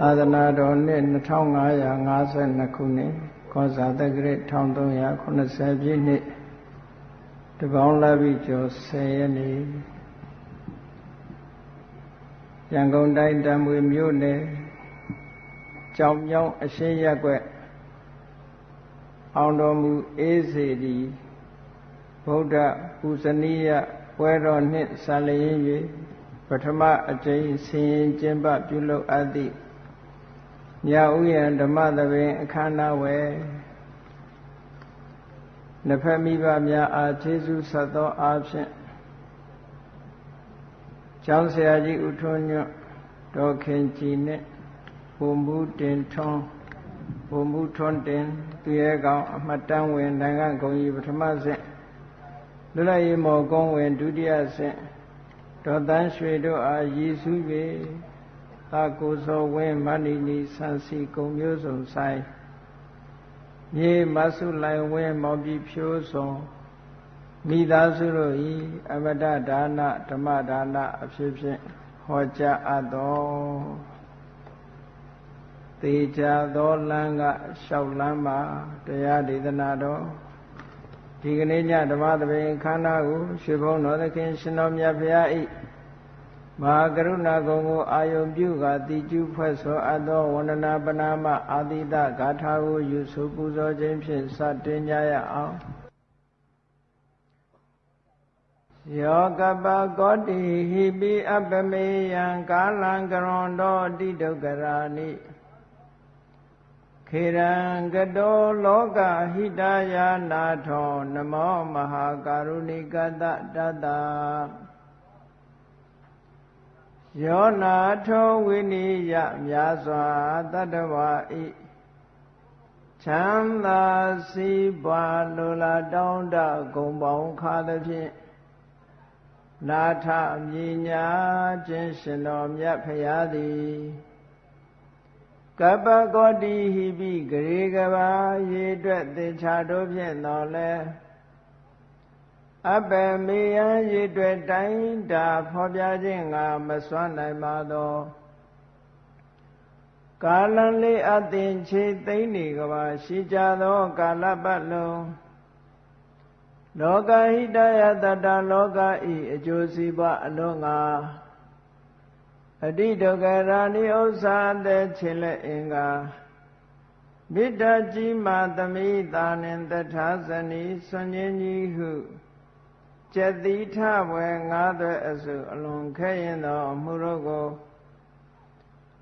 သာသနာတော်နှစ်2552ခုနှစ်ခောဇာတက္ကရာ1380ပြည့်နှစ်တပေါင်းလာပြီကျော်10ရက်နေ့ရန်ကုန်တိုင်းတံမွေမြို့နယ်ကြောင်မြောင်းအရှင်းရက်ွက်အောင်တော်မူအေးစေတီဗုဒ္ဓပူဇနီယပွဲတော်နှင့်ဆာလျင်း၍ပထမအကြိမ်ဆင်ရင်ကျင်းပပြုလုပ်အပ်သည့် ညဥယျံဓမ္မသဘင်အခမ်းအနားဝယ်နှစ်ဖက်မိဘများအားကျေးဇူးဆက်သောအားဖြင့်ကျောင်းဆရာကြီးဦးထွန်းညွတ်ဒေါ်ခင်ကြည်နှင့်ဘုံဘူးတင်ထွန်းဘုံဘူးထွန်းတင်သူရဲကောင်အမှတ်တမ်းဝင်နိုင်ငံဂုံကြီးပထမဆင့်လွတ်လပ်ရေးမော်ကုန်းဝင်ဒုတိယဆင့်ဒေါ်တန်းရွှေတို့အားရည်စူး၍ သာကိုစောဝင်းမဏိနီဆန်စီကုံမျိုးစုံဆိုင်မြေမဆုလိုင်ဝင်းမောင်ပြီဖြိုးစုံမိသားစုတို့ဤအမတဒါနဓမ္မဒါနအဖြစ်ဖြင့်ဟောကြားအပ်တော်သေချာသောလမ်းကလျှောက်လမ်းမှာတရားဒေသနာတော်ဒီကနေ့ညဓမ္မသဘင်ခန္ဓာကိုရွှေဘုံတော်သခင်ရှင်တော်မြတ်ဖရာဤ မဟာကရုဏာကုံကိုအာယုံပြုကာတိကျုဖွဲ့ဆိုအပ်သောဝန္ဒနာပနာမအာတိတဂါထာကိုယူဆပူဇော်ခြင်းဖြင့်စတင်ကြရအောင်ယောကပကောတိဟိပိအပမေယံကာလံကရွန်တောတိဒုက္ခရာနိခေရံကတောလောကဟိတယာနာထောနမောမဟာကာရုဏိကတတတ ယောနာထောဝိနိယမြာစွာတတဝါဤချမ်းသာစီးပွားလိုလားတောင်းတဂုံပေါင်းခါသဖြင့်နာထမြညာခြင်းရှင်တော်မြတ်ဖရာသည်ကပ္ပကောတိဟိပိဂရေကဘာရေအတွက်သင်္ချာတို့ဖြင့်တော်လဲ အပ္ပမေယံရေအတွက်တိုင်းတာဖော်ပြခြင်းငါမစွမ်းနိုင်ပါသောကာလံလေးအသင်ခြေသိမ့်နေကဘာရှိကြသောကာလပတ်လုံးလောကဟိတယတတလောကဤအကျိုးစီးပွားအလုံးငါအတိဒုက္ခရာနိဥ္စာတဲ့ခြေလက်အင်္ဂါမေတ္တာကြီးမာသမိတာနှင့်တထာဇနီဆွန်ခြင်းကြီးဟု ကျက်တိထဘွယ်ငါးသွဲအစု အလွန်ခဲရင်သောအမှုတို့ကို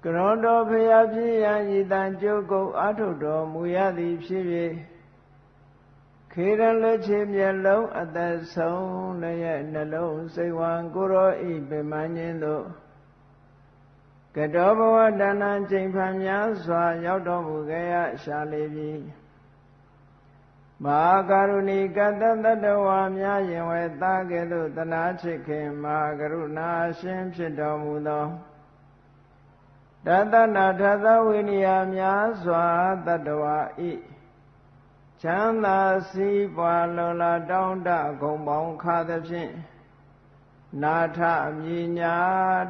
ကရောတော်ဖရာဖြစ်ရန်ဤတန်ကြုတ်ကုတ်အာထုတော်မူရသည်ဖြစ်၍ခေရလက်ချေမျက်လုံးအသက်ဆုံးလည်းနှလုံးစိတ်ဝံကိုရောဤပင်မခြင်းတို့ကတောဘဝတဏ္ဏချိန်ဖန်များစွာ ရောက်တော်မူခဲ့ရရှာလေပြီ မဟာကရုဏီကတတတဝါများရင်ဝဲသားကဲ့သို့တနာချစ်ခင်မဟာကရုဏာရှင်ဖြစ်တော်မူသောတတနာထသဝိနိယများစွာတတဝါဤချမ်းသာစီးပွားလုံလာတောင်းတဂုံပေါင်းခါသဖြင့်နာထအမြညာ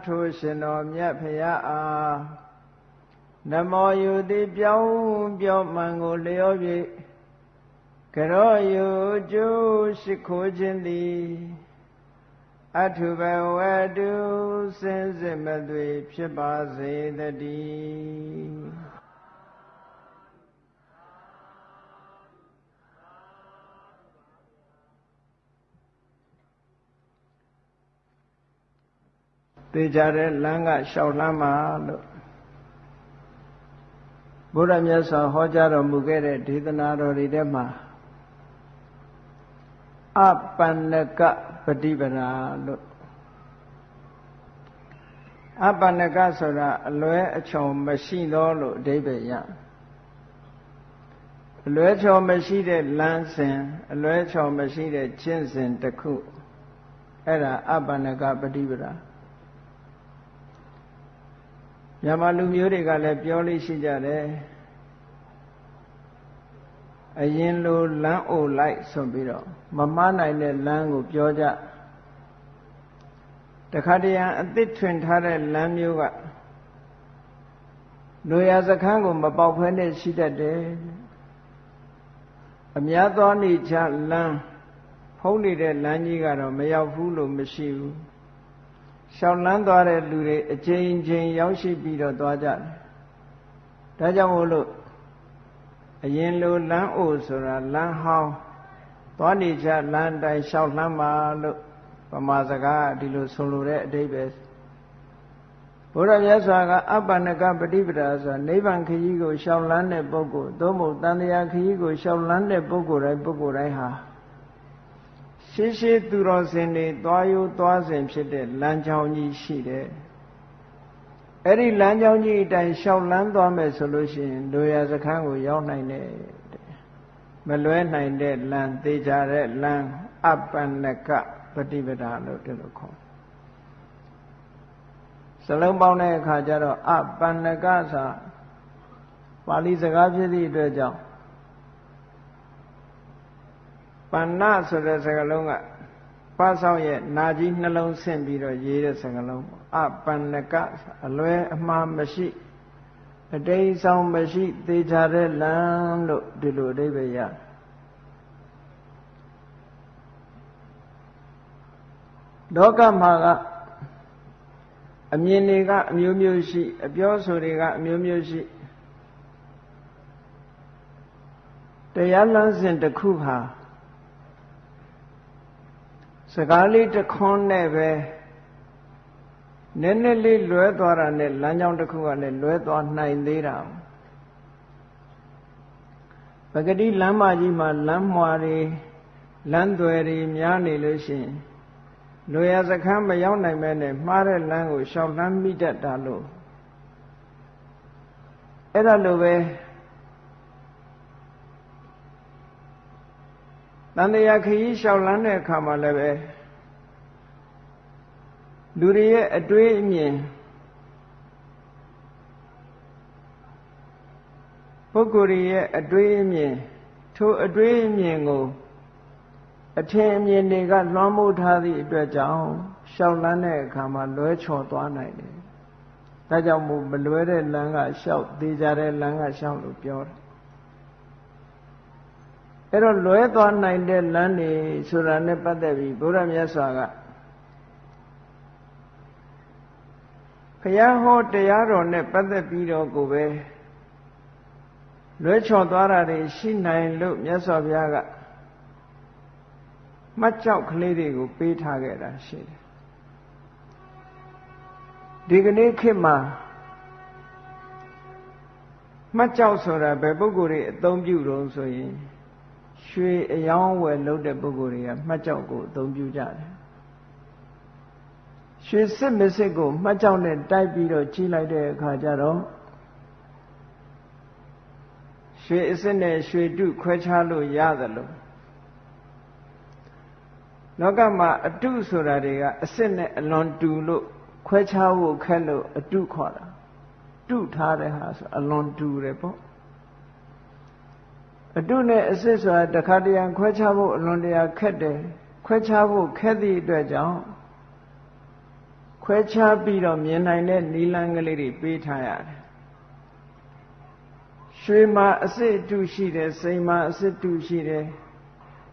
ထိုရှင်တော်မြတ်ဖရာအားနမောယုတိပြောင်းပြောမှန်ကိုလျောပြည့် ကရောယုကျိုးရှိခိုးခြင်းသည်အထုဘဝတုစင်စစ်မသွေဖြစ်ပါစေတည်းသေချာတဲ့လမ်းကလျှောက်လမ်းမှာလို့ဘုရားမြတ်စွာဟောကြားတော်မူခဲ့တဲ့ဒေသနာတော်တွေထဲမှာ အပန္နကပฏิပဒါလို့အပန္နကဆိုတာအလွဲအချော်မရှိသောလို့အဓိပ္ပာယ်ရအလွဲချော်မရှိတဲ့လမ်းစဉ်အလွဲချော်မရှိတဲ့ကျင့်စဉ်တစ်ခုအဲ့ဒါအပန္နကပฏิပဒါမြန်မာလူမျိုးတွေကလည်းပြောလို့ရှိကြတယ် အရင်လိုလမ်းအိုလိုက်ဆိုပြီးတော့မမနိုင်တဲ့လမ်းကိုပြောကြတခါတရံအသစ်ထွင်ထားတဲ့လမ်းမျိုးကလူရစခန်းကိုမပေါက်ဖဲနဲ့ရှိတတ်တယ်အများသောနေချလမ်းဖုံးနေတဲ့လမ်းကြီးကတော့မရောက်ဘူးလို့မရှိဘူးရှောင်းလန်းသွားတဲ့လူတွေအချိန်ချင်းရောက်ရှိပြီးတော့သွားကြတယ်ဒါကြောင့်မို့လို့ အရင်လိုလမ်းအိုဆိုတာလမ်းဟောင်းသွားနေချလမ်းတိုင်းရှောက်လမ်းပါလို့ပမာစကားဒီလိုဆိုလိုတဲ့အဓိပ္ပာယ်ဘုရားမြတ်စွာကအပ္ပန္နကပฏิပဒါဆိုတာနိဗ္ဗာန်ခရီးကိုရှောင်လန်းတဲ့ပုဂ္ဂိုလ်သို့မဟုတ်တန်တရားခရီးကိုရှောင်လန်းတဲ့ပုဂ္ဂိုလ်တိုင်းပုဂ္ဂိုလ်တိုင်းဟာရှေးရှေးသူတော်စင်တွေသွားယူသွားစဉ်ဖြစ်တဲ့လမ်းကြောင်းကြီးရှိတယ် အဲ့ဒီလမ်းကြောင်းကြီးအတိုင်းရှောင်လန်းသွားမယ်ဆိုလို့ရှိရင်လူရစခန်းကိုရောက်နိုင်တယ်မလွဲနိုင်တဲ့လမ်းသေးကြတဲ့လမ်းအပ္ပန္နကပฏิပဒါလို့ဒီလိုခေါ်စလုံးပေါင်းတဲ့အခါကျတော့အပန္နကဆိုပါဠိစကားဖြစ်သည့်အတွက်ကြောင့်ပဏ္ဏဆိုတဲ့စကားလုံးကပါဆောင်ရဲ့နာကြီးနှလုံးဆင့်ပြီးတော့ရေးတဲ့စကားလုံး အပန္နကအလွဲအမှားမရှိအတိတ်ဆောင်မရှိသေချာတဲ့လမ်းလို့ဒီလိုအဓိပ္ပာယ်ရလောကမှာကအမြင်တွေကအမျိုးမျိုးရှိ အပြောဆိုတွေကအမျိုးမျိုးရှိတရားလမ်းစဉ်တစ်ခုဟာစကားလေးတစ်ခွန်းနဲ့ပဲ နည်းနည်းလေးလွဲသွားတာနဲ့လမ်းကြောင်းတစ်ခုကလည်းလွဲသွားနိုင်သေးတာပဂတိလမ်းမကြီးမှာလမ်းမွာတွေလမ်းသွယ်တွေများနေလို့ရှိရင်လူရစခန်းမရောက်နိုင်မဲနဲ့မှားတဲ့လမ်းကိုရှောင်လမ်းမိတတ်တာလို့အဲ့ဒါလိုပဲတန်တရားခရီးလျှောက်လန်းတဲ့အခါမှာလည်းပဲ လူတွေရဲ့အတွေးအမြင်ပုဂ္ဂိုလ်ရဲ့အတွေးအမြင်ထိုအတွေးအမြင်ကိုအထင်အမြင်တွေကလွှမ်းမိုးထားသည့်အတွက်ကြောင့်ရှောက်လန်းတဲ့အခါမှာလွဲချော်သွားနိုင်တယ်။ဒါကြောင့်မို့မလွဲတဲ့လမ်းကရှောက်သေးကြတဲ့လမ်းကရှောက်လို့ပြောတယ်အဲ့တော့လွဲသွားနိုင်တဲ့လမ်းတွေဆိုတာနဲ့ပတ်သက်ပြီးဘုရားမြတ်စွာက ဘုရားဟောတရားတော်နဲ့ပတ်သက်ပြီးတော့ကိုပဲလွဲချော်သွားတာတွေရှိနိုင်လို့မြတ်စွာဘုရားကမှတ်ကြောက်ကလေးတွေကိုပေးထားခဲ့တာရှိတယ်ဒီကနေ့ခေတ်မှာမှတ်ကြောက်ဆိုတာဘယ်ပုဂ္ဂိုလ်တွေအသုံးပြုတော့ဆိုရင်ရွှေအယောင်းဝယ်လုပ်တဲ့ပုဂ္ဂိုလ်တွေကမှတ်ကြောက်ကိုအသုံးပြုကြတယ် ရွှေစစ်မစစ်ကိုမှတ်ကြောက်နဲ့တိုက်ပြီးတော့ကြီးလိုက်တဲ့အခါကျတော့ရွှေအစစ်နဲ့ရွှေတုခွဲခြားလို့ရသလိုလောကမှာအတုဆိုတာတွေကအစစ်နဲ့အလွန်တူလို့ခွဲခြားဖို့ခက်လို့အတုခေါ်တာတုထားတဲ့ဟာဆိုအလွန်တူတယ်ပေါ့အတုနဲ့အစစ်ဆိုတာတခါတရံခွဲခြားဖို့အလွန်တရာခက်တယ်ခွဲခြားဖို့ခက်သည့်အတွက်ကြောင့် ခွဲခြားပြီးတော့မြင်နိုင်တဲ့နီလန်းကလေးတွေပေးထားရတယ်ရွှေမှာအစစ်အတုရှိတယ်စိန်မှာအစစ်တုရှိတယ်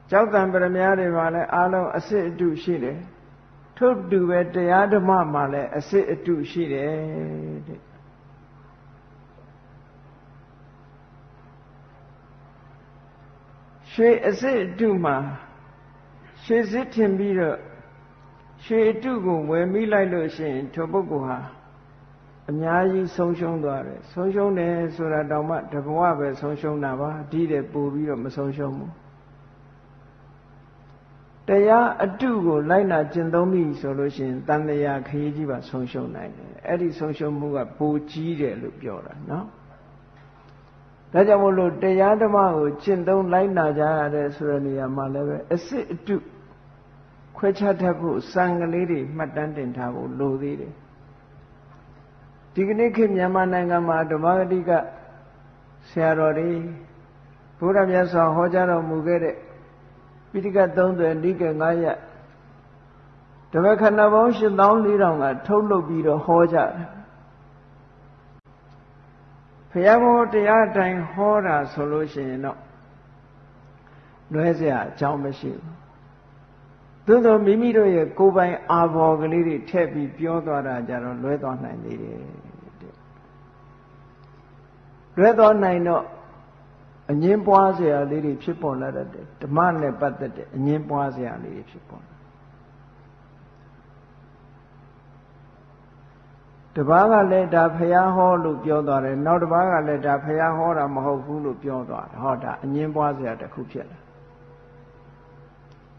ကြောက်တံပရမများတွေမှာလည်းအားလုံးအစစ်အတုရှိတယ်ထို့တူပဲတရားဓမ္မမှာလည်းအစစ်အတုရှိတယ်တဲ့ရွှေအစစ်အတုမှာရွှေစစ်ထင်ပြီးတော့ ရွှေအတုကိုဝယ်မိလိုက်လို့ရှိရင်ထိုပုဂ္ဂိုလ်ဟာအများကြီးဆုံးရှုံးသွားတယ်ဆုံးရှုံးတယ်ဆိုတာတောင်မှတဘဝပဲဆုံးရှုံးတာပါဒီတဲ့ပို့ပြီးတော့မဆုံးရှုံးဘူးတရားအတုကိုလိုက်နာကျင့်သုံးပြီဆိုလို့ရှိရင်တန်တရားခရီးကြီးပါဆုံးရှုံးနိုင်တယ်အဲ့ဒီဆုံးရှုံးမှုကပိုကြီးတယ်လို့ပြောတာနော်ဒါကြောင့်မို့လို့တရားဓမ္မကိုကျင့်သုံးလိုက်နာကြရတဲ့ဆိုတဲ့နေရာမှာလည်းပဲအစစ်အတု ခွဲခြားတတ်ဖို့စံကလေးတွေမှတ်တမ်းတင်ထားဖို့လိုသေးတယ်ဒီကနေ့ခေတ်မြန်မာနိုင်ငံမှာဓမ္မဂတိကဆရာတော်တွေဘုရားမြတ်စွာဟောကြားတော်မူခဲ့တဲ့ပိဋကတ်30နိကေ9ရက်ဓမ္မခန္ဓာပေါင်း8400ကထုတ်လုပ်ပြီးတော့ဟောကြတယ် ဘုရားဘောတရားတိုင်းဟောတာဆိုလို့ရှိရင်တော့လွဲเสียအကြောင်းမရှိဘူး သို့သောမိမိတို့ရဲ့ကိုယ်ပိုင်အာဘော်ကလေးတွေထည့်ပြီးပြောသွားတာကြတော့လွဲသွားနိုင်သေးတယ်လွဲသွားနိုင်တော့အငင်းပွားစရာလေးတွေဖြစ်ပေါ်လာတတ်တယ်ဓမ္မနဲ့ပတ်သက်တဲ့အငင်းပွားစရာလေးတွေဖြစ်ပေါ်လာတပားကလည်းဒါဖះဟောလို့ပြောသွားတယ်နောက်တပားကလည်းဒါဖះဟောတာမဟုတ်ဘူးလို့ပြောသွားတယ်ဟောဒါအငင်းပွားစရာတစ်ခုဖြစ်လာ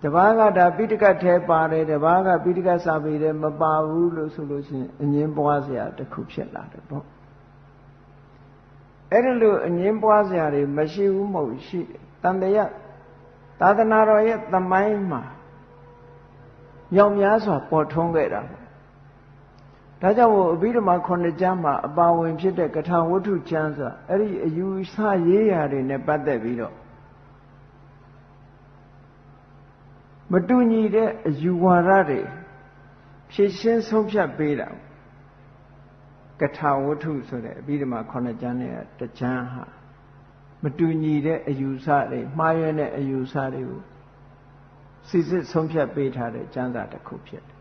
တပားကဒါပိဋကတ်ထဲပါတယ်တပားကပိဋကတ်စာပေထဲမပါဘူးလို့ဆိုလို့ရှိရင်အငင်းပွားစရာတစ်ခုဖြစ်လာတယ်ပေါ့အဲ့ဒီလိုအငင်းပွားစရာတွေမရှိဘူးမဟုတ်ရှိတယ်တန်တရာသာသနာတော်ရဲ့သမိုင်းမှာရောင်များစွာပေါ်ထွန်းခဲ့တာပေါ့ဒါကြောင့်မို့အဘိဓမ္မာခုနှစ်ကျမ်းမှာအပါဝင်ဖြစ်တဲ့ကထာဝတ္ထုကျမ်းဆိုအဲ့ဒီအယူဆရေးရာတွေနဲ့ပတ်သက်ပြီးတော့ မတူညီတဲ့အယူဝါဒတွေဖြည့်ရှင်းဆုံးဖြတ်ပေးတာကထာဝတ္ထုဆိုတဲ့အဘိဓမ္မာခုနှစ်ကျမ်းနဲ့တကျမ်းဟာမတူညီတဲ့အယူဆတွေမှားယွင်းတဲ့အယူဆတွေကိုစစ်စစ်ဆုံးဖြတ်ပေးထားတဲ့ကျမ်းစာတစ်ခုဖြစ်တယ်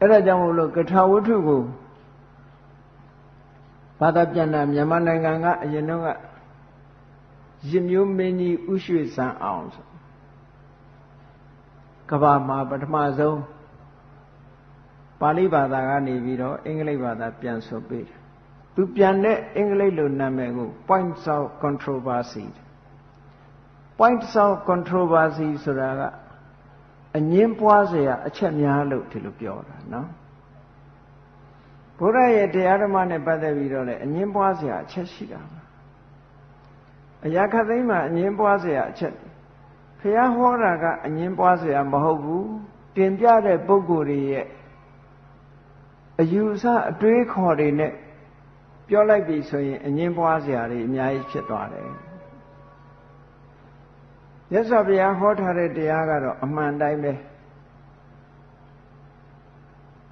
အဲ့ဒါကြောင့်မို့လို့ကထာဝတ္ထုကိုဘာသာပြန်တာမြန်မာနိုင်ငံကအရင်တော့ကရစ်မျိုးမင်းကြီးဥရွှေစံအောင်ဆို ကဘာမှာပထမဆုံးပါဠိဘာသာကနေပြီးတော့အင်္ဂလိပ်ဘာသာပြန်ဆိုပေးတယ်သူပြန်တဲ့အင်္ဂလိပ်လိုနာမည်ကို points of controversy points of controversy ဆိုတာကအငင်းပွားစရာအချက်များလို့ဒီလိုပြောတာနော်ဘုရားရဲ့တရားဓမ္မနဲ့ပတ်သက်ပြီးတော့လည်းအငင်းပွားစရာအချက်ရှိတာအရာခသိမ်းမှာအငင်းပွားစရာအချက် ဘုရားဟောတာကအငင်းပွားစရာမဟုတ်ဘူးတင်ပြတဲ့ပုဂ္ဂိုလ်တွေရဲ့အယူအဆအတွေးခေါ်တွေနဲ့ပြောလိုက်ပြီဆိုရင်အငင်းပွားစရာတွေအများကြီးဖြစ်သွားတယ်မြတ်စွာဘုရားဟောထားတဲ့တရားကတော့အမှန်တိုင်းပဲ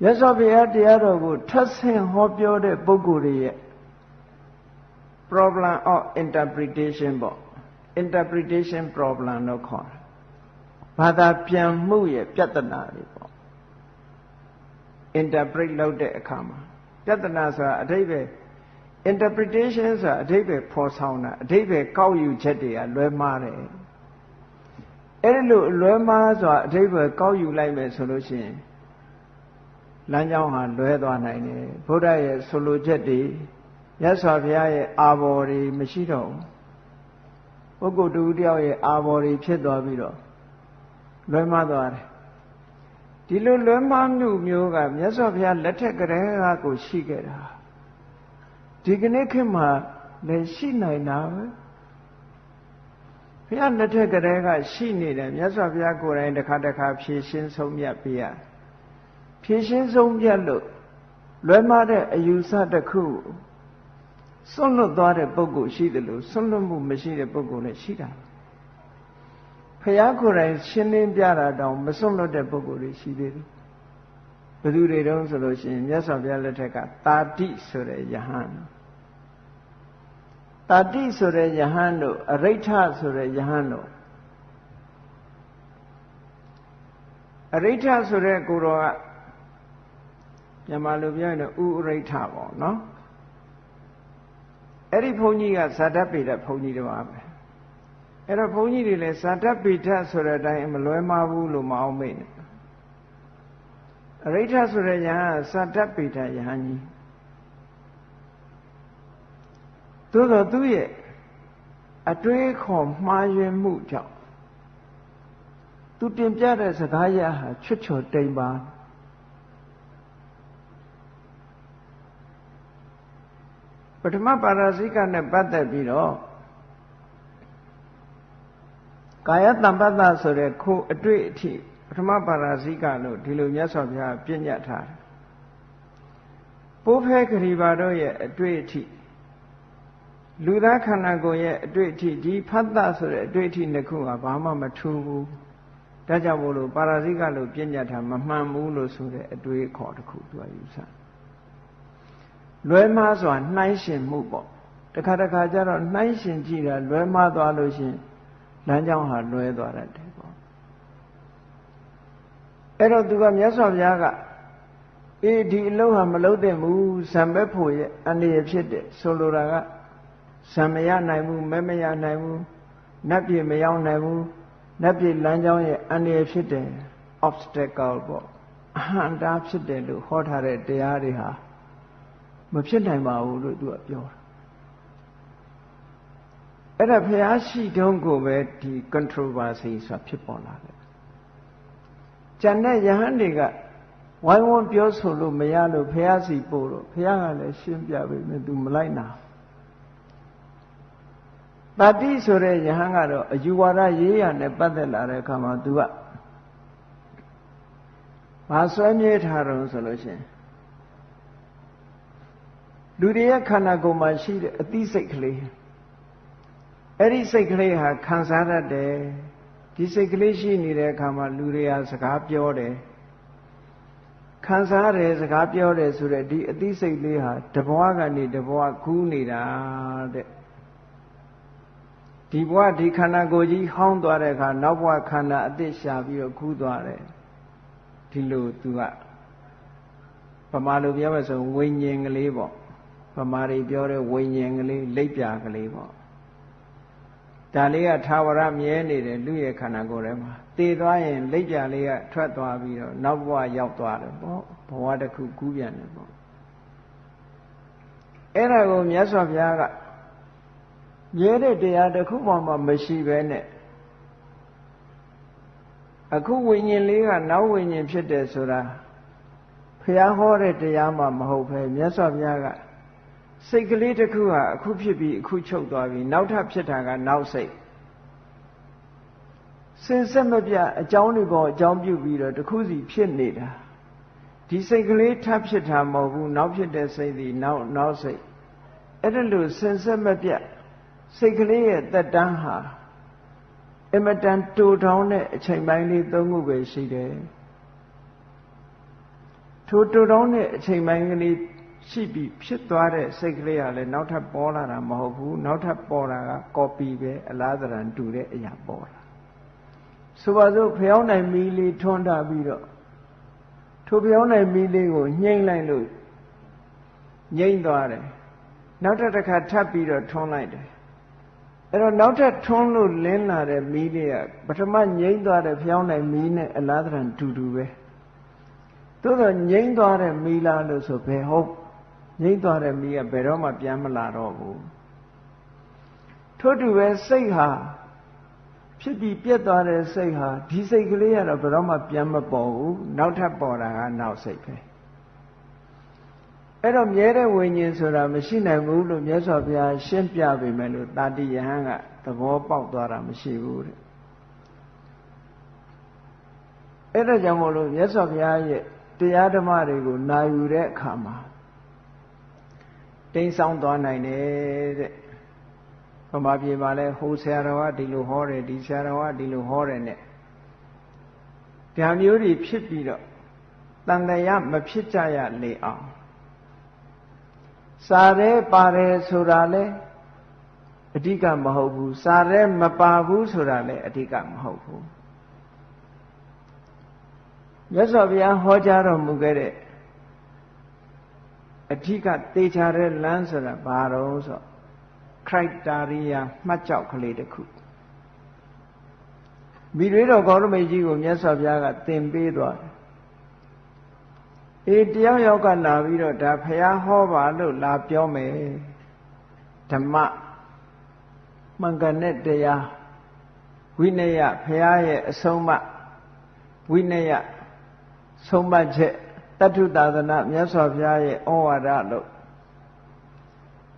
မြတ်စွာဘုရားတရားတော်ကိုထပ်ဆင့်ဟောပြောတဲ့ပုဂ္ဂိုလ်တွေရဲ့ problem of interpretation ပေါ့ interpretation problem လို့ခေါ်တာဘာသာပြန်မှုရဲ့ပြဿနာတွေပေါ့ interpret လုပ်တဲ့အခါမှာပြဿနာဆိုတာအဓိပ္ပာယ် interpretation ဆိုတာအဓိပ္ပာယ်ဖော်ဆောင်တာအဓိပ္ပာယ်ကောက်ယူချက်တွေကလွဲမှားတယ်အဲ့ဒီလိုလွဲမှားစွာအဓိပ္ပာယ်ကောက်ယူလိုက်မယ်ဆိုလို့ရှိရင်လမ်းကြောင်းဟာလွဲသွားနိုင်တယ်ဘုရားရဲ့ဆိုလိုချက်တွေမြတ်စွာဘုရားရဲ့အာဘော်တွေမရှိတော့ဘူး ပုဂ္ဂိုလ်တူတယောက်ရဲ့အာဘော်တွေဖြစ်သွားပြီးတော့လွဲမှားသွားတယ်ဒီလိုလွဲမှားမှုမျိုးကမြတ်စွာဘုရားလက်ထက်ကလေးကကိုရှိခဲ့တာဒီကနေ့ခေတ်မှာလည်းရှိနိုင်တာပဲဘုရားလက်ထက်ကလေးကရှိနေတယ်မြတ်စွာဘုရားကိုယ်တိုင်တစ်ခါတစ်ခါဖြည့်ရှင်းဆုံးမြတ်ပေးရဖြည့်ရှင်းဆုံးမြတ်လို့လွဲမှားတဲ့အယူဆတစ်ခု စွန့်လွတ်သွားတဲ့ပုဂ္ဂိုလ်ရှိတယ်လို့စွန့်လွတ်မှုမရှိတဲ့ပုဂ္ဂိုလ်လည်းရှိတာဘုရားကိုယ်တိုင်ရှင်းလင်းပြတာတောင်မစွန့်လွတ်တဲ့ပုဂ္ဂိုလ်တွေရှိသေးတယ်ဘယ်သူတွေတုံးဆိုလို့ရှိရင်မြတ်စွာဘုရားလက်ထက်ကတာတိဆိုတဲ့ယဟန်တာတိဆိုတဲ့ယဟန်တို့အရိဋ္ဌဆိုတဲ့ယဟန်တို့အရိဋ္ဌဆိုတဲ့ကိုတော်ကမြန်မာလိုပြောရင်တော့ဥအရိဋ္ဌပေါ့နော် အဲ့ဒီဘုန်းကြီးကဇာတပေတဘုန်းကြီးတော်ပါပဲအဲ့တော့ဘုန်းကြီးတွေလည်းဇာတပေတဆိုတဲ့အတိုင်းမလွဲမှားဘူးလို့မအောင်မေ့နဲ့အရိဋ္ဌဆိုတဲ့ယဟန်ဇာတပေတယဟန်ကြီးသို့တော့သူ့ရဲ့အတွေးခေါ်မှားယွင်းမှုကြောင့်သူတင်ပြတဲ့စကားရဟာချွတ်ချော်တိမ်ပါ ထမပါရာဇိကနဲ့ပတ်သက်ပြီးတော့ကာယတံပတ္တဆိုတဲ့ခိုးအတွေ့အထိပထမပါရာဇိကလို့ဒီလိုမြတ်စွာဘုရားပြညတ်ထားတယ်ပိုးဖဲခရီပါတို့ရဲ့အတွေ့အထိလူသားခန္ဓာကိုယ်ရဲ့အတွေ့အထိဒီဖတ်တဆိုတဲ့အတွေ့အထိနှစ်ခုကဘာမှမထူးဘူးဒါကြောင့်မို့လို့ပါရာဇိကလို့ပြညတ်ထားမမှန်ဘူးလို့ဆိုတဲ့အတွေ့အခေါ်တစ်ခုသူကယူဆ လွဲမှားစွာနှိုင်းရှင်မှုပေါ့တခါတခါကျတော့နှိုင်းရှင်ကြည့်တာလွဲမှားသွားလို့ရှင်လမ်းကြောင်းဟာလွဲသွားတတ်တယ်ပေါ့အဲ့တော့သူကမြတ်စွာဘုရားကအေးဒီအလုပ်ဟာမလုပ်သင့်ဘူးဇံပဲဖို့ရဲ့အနေရဖြစ်တယ်ဆိုလိုတာကဇံမရနိုင်ဘူးမဲမရနိုင်ဘူးနတ်ပြည်မရောက်နိုင်ဘူးနတ်ပြည်လမ်းကြောင်းရဲ့အနေရဖြစ်တယ် obstacle ပေါ့အဟံတာဖြစ်တယ်လို့ဟောထားတဲ့တရားတွေဟာ မဖြစ်နိုင်ပါဘူးလို့သူကပြောတာအဲ့ဒါဘုရားရှိတုံးကိုပဲဒီ controversy ဆိုတာဖြစ်ပေါ်လာတယ်။ကျန်တဲ့ယဟန်တွေကဝိုင်းဝန်းပြောဆိုလို့မရလို့ဘုရားစီပို့တော့ဘုရားကလည်းရှင်းပြပေးမယ်သူမလိုက်နာ။တတိဆိုတဲ့ယဟန်ကတော့အယူဝါဒရေးရနဲ့ပတ်သက်လာတဲ့အခါမှာသူကဘာဆွဲမြဲထားတော့ဆိုလို့ရှိရင် လူတွေရဲ့ခန္ဓာကိုယ်မှာရှိတဲ့အသိစိတ်ကလေးအဲ့ဒီစိတ်ကလေးဟာခံစားတတ်တယ်ဒီစိတ်ကလေးရှိနေတဲ့အခါမှာလူတွေဟာစကားပြောတယ်ခံစားတယ်စကားပြောတယ်ဆိုတဲ့ဒီအသိစိတ်လေးဟာတဘွားကနေတဘွားကူးနေတာတဲ့ဒီဘဝဒီခန္ဓာကိုယ်ကြီးဟောင်းသွားတဲ့အခါနောက်ဘဝခန္ဓာအသစ်ရှာပြီးတော့ကူးသွားတယ်ဒီလိုသူကဗမာလိုပြောမှဆိုဝိညာဉ်ကလေးပေါ့ ဗမာတွေပြောတဲ့ဝိညာဉ်ကလေးလိပ်ပြာကလေးပေါ့ဒါလေးကသာဝရမြဲနေတယ်လူရဲ့ခန္ဓာကိုယ်ထဲမှာတည်သွားရင်လိပ်ပြာလေးကထွက်သွားပြီးတော့နောက်ဘဝရောက်သွားတယ်ပေါ့ဘဝတစ်ခုကူးပြန်တယ်ပေါ့အဲ့ဒါကိုမြတ်စွာဘုရားကမြဲတဲ့တရားတစ်ခုမှမရှိဘဲနဲ့အခုဝိညာဉ်လေးကနောက်ဝိညာဉ်ဖြစ်တယ်ဆိုတာဘုရားဟောတဲ့တရားမှမဟုတ်ပဲမြတ်စွာဘုရားက စိတ်ကလေးတစ်ခုဟာအခုဖြစ်ပြီးအခုချုပ်သွားပြီနောက်ထပ်ဖြစ်တာကနောက်စိတ်စင်ဆက်မပြအကြောင်းတွေပေါ်အကြောင်းပြုပြီးတော့တစ်ခုစီဖြစ်နေတာဒီစိတ်ကလေးထပ်ဖြစ်တာမဟုတ်ဘူးနောက်ဖြစ်တဲ့စိတ်ဒီနောက်နောက်စိတ်အဲ့ဒါလို့စင်ဆက်မပြစိတ်ကလေးရဲ့တက်တန်းဟာအမတန်တူထောင်းတဲ့အချိန်ပိုင်းလေးသုံးခုပဲရှိတယ်ထိုတူထောင်းတဲ့အချိန်ပိုင်းကလေး ရှိပြီးဖြစ်သွားတဲ့စိတ်ကလေးကလည်းနောက်ထပ်ပေါ်လာတာမဟုတ်ဘူးနောက်ထပ်ပေါ်တာကကော်ပီပဲအလားတရံတူတဲ့အရာပေါ်လာဆိုပါစို့ဖျောင်းနိုင်မီးလေးထွန်းထားပြီးတော့ထိုဖျောင်းနိုင်မီးလေးကိုညှိမ့်လိုက်လို့ငြိမ့်သွားတယ်နောက်တစ်ခါထပ်ပြီးတော့ထွန်းလိုက်တယ်အဲ့တော့နောက်ထပ်ထွန်းလို့လင်းလာတဲ့မီးလေးကပထမငြိမ့်သွားတဲ့ဖျောင်းနိုင်မီးနဲ့အလားတရံတူတူပဲသို့တော့ငြိမ့်သွားတဲ့မီးလားလို့ဆိုဘယ်ဟုတ် ငြိမ့်သွားတဲ့မိကဘယ်တော့မှပြန်မလာတော့ဘူးထို့တူပဲစိတ်ဟာဖြစ်ပြီးပြက်သွားတဲ့စိတ်ဟာဒီစိတ်ကလေးကတော့ဘယ်တော့မှပြန်မပေါ်ဘူးနောက်ထပ်ပေါ်တာကနောက်စိတ်ပဲအဲ့တော့မြဲတဲ့ဝိညာဉ်ဆိုတာမရှိနိုင်ဘူးလို့မြတ်စွာဘုရားရှင်းပြပေမဲ့လို့တာတိယဟန်ကသဘောပေါက်သွားတာမရှိဘူးတဲ့အဲ့ဒါကြောင့်မို့လို့မြတ်စွာဘုရားရဲ့တရားဓမ္မတွေကိုနာယူတဲ့အခါမှာ တိမ်ဆောင်သွားနိုင်တယ်တဲ့ဗမာပြည်မှာလဲဟိုဆရာတော်ကဒီလိုဟောတယ်ဒီဆရာတော်ကဒီလိုဟောတယ်နဲ့ဗျာမျိုးတွေဖြစ်ပြီးတော့တန်တရားမဖြစ်ကြရလေအောင်စာရဲပါတယ်ဆိုတာလဲအဓိကမဟုတ်ဘူးစာရဲမပါဘူးဆိုတာလဲအဓိကမဟုတ်ဘူးမြတ်စွာဘုရားဟောကြားတော်မူခဲ့တဲ့ အဓိကသေချာတဲ့လမ်းဆိုတာဘာတော့ဆို criteria မှတ်ကြောက်ကလေးတစ်ခုမိတွေတော်ကောရမေကြီးကိုမြတ်စွာဘုရားကသင်ပေးသွားတယ်အေးတယောက်ယောက်ကလာပြီးတော့ဒါဖះဟောပါလို့လာပြောမယ်ဓမ္မမှန်ကန်တဲ့တရားဝိနည်းဖះရဲ့အဆုံးအမဝိနည်းဆုံးမချက် တတ္ထုသာသနာမြတ်စွာဘုရားရဲ့ဩဝါဒလို့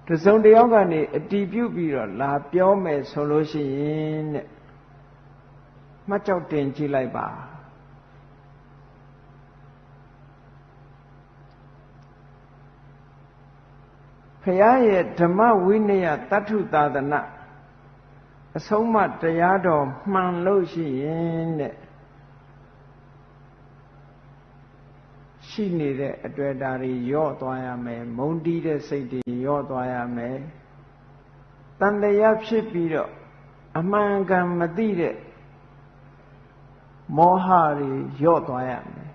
တစုံတယောက်ကနေအတီးပြုတ်ပြီးတော့လာပြောမယ်ဆိုလို့ရှိရင်တဲ့မှတ်ကြောက်တင်ကြည့်လိုက်ပါဖရာရဲ့ဓမ္မဝိနည်းတတ္ထုသာသနာအဆုံးမတရားတော်မှန်လို့ရှိရင်တဲ့ ရှရှိနေတဲ့အတွက်ဒါတွေယော့သွားရမယ်မုံတီးတဲ့စိတ်တွေယော့သွားရမယ်တန်တရားဖြစ်ပြီးတော့အမှန်ကန်မသိတဲ့မောဟတွေယော့သွားရမယ်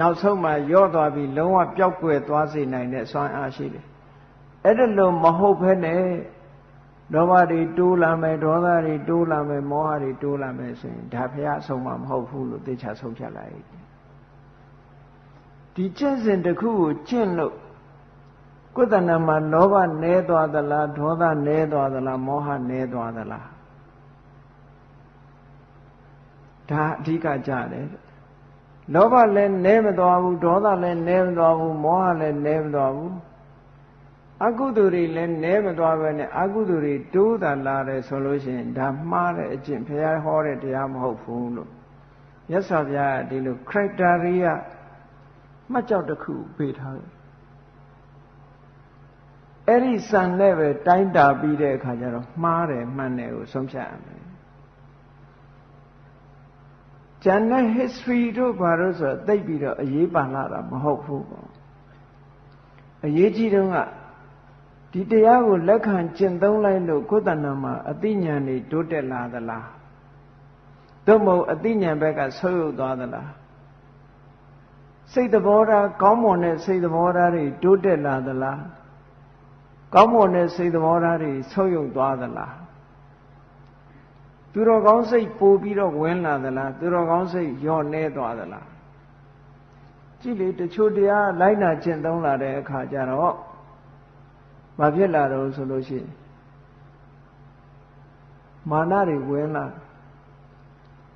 နောက်ဆုံးမှယော့သွားပြီးလုံးဝပျောက်ကွယ်သွားစေနိုင်တဲ့စွမ်းအားရှိတယ်အဲ့ဒါလို့မဟုတ်ဘဲနဲ့ဒေါသတွေတိုးလာမယ်ဒေါသတွေတိုးလာမယ်မောဟတွေတိုးလာမယ်ဆိုရင်ဒါဖះဆုံးမမဟုတ်ဘူးလို့သိချဆုံးဖြတ်လိုက် ဒီကျင့်စဉ်တစ်ခုကိုကျင့်လို့ကိုယ်တဏ္ဍာမှာလောဘနည်းသွားသလားဒေါသနည်းသွားသလားမောဟနည်းသွားသလားဒါအဓိကကြတယ်လောဘလည်းနည်းမသွားဘူးဒေါသလည်းနည်းမသွားဘူးမောဟလည်းနည်းမသွားဘူးအကုသိုလ်တွေလည်းနည်းမသွားပဲနဲ့အကုသိုလ်တွေတိုးတာလာတယ်ဆိုလို့ရှိရင်ဒါမှားတဲ့အကျင့်ဘုရားဟောတဲ့တရားမဟုတ်ဘူးလို့မြတ်စွာဘုရားဒီလို criteria မှတ်ကြောက်တစ်ခုပေးထားတယ်အဲ့ဒီစံနဲ့ပဲတိုင်းတာပြီးတဲ့အခါကျတော့မှားတယ်မှန်တယ်ကိုဆုံးဖြတ်ရမယ်ကျန်တဲ့ history တို့ဘာလို့ဆိုတော့သိပြီးတော့အရေးပါလာတာမဟုတ်ဘူးပေါ့အရေးကြီးတုန်းကဒီတရားကိုလက်ခံကျင့်သုံးလိုက်လို့ကိုယ်တဏ္ဍာမှာအသိဉာဏ်တွေတိုးတက်လာသလားသို့မဟုတ်အသိဉာဏ်ဘက်ကဆုပ်ယုပ်သွားသလား စိတ်သဘောထားကောင်းမွန်တဲ့စိတ်သဘောထားတွေတိုးတက်လာသလားကောင်းမွန်တဲ့စိတ်သဘောထားတွေဆုပ်ယုပ်သွားသလားသူတော်ကောင်းစိတ်ပိုပြီးတော့ဝင်လာသလားသူတော်ကောင်းစိတ်ညော့နေသွားသလားကြည့်လေတချို့တရားလိုက်နာကျင့်သုံးလာတဲ့အခါကျတော့မဖြစ်လာတော့ဆိုလို့ရှိရင်မာနတွေဝင်လာ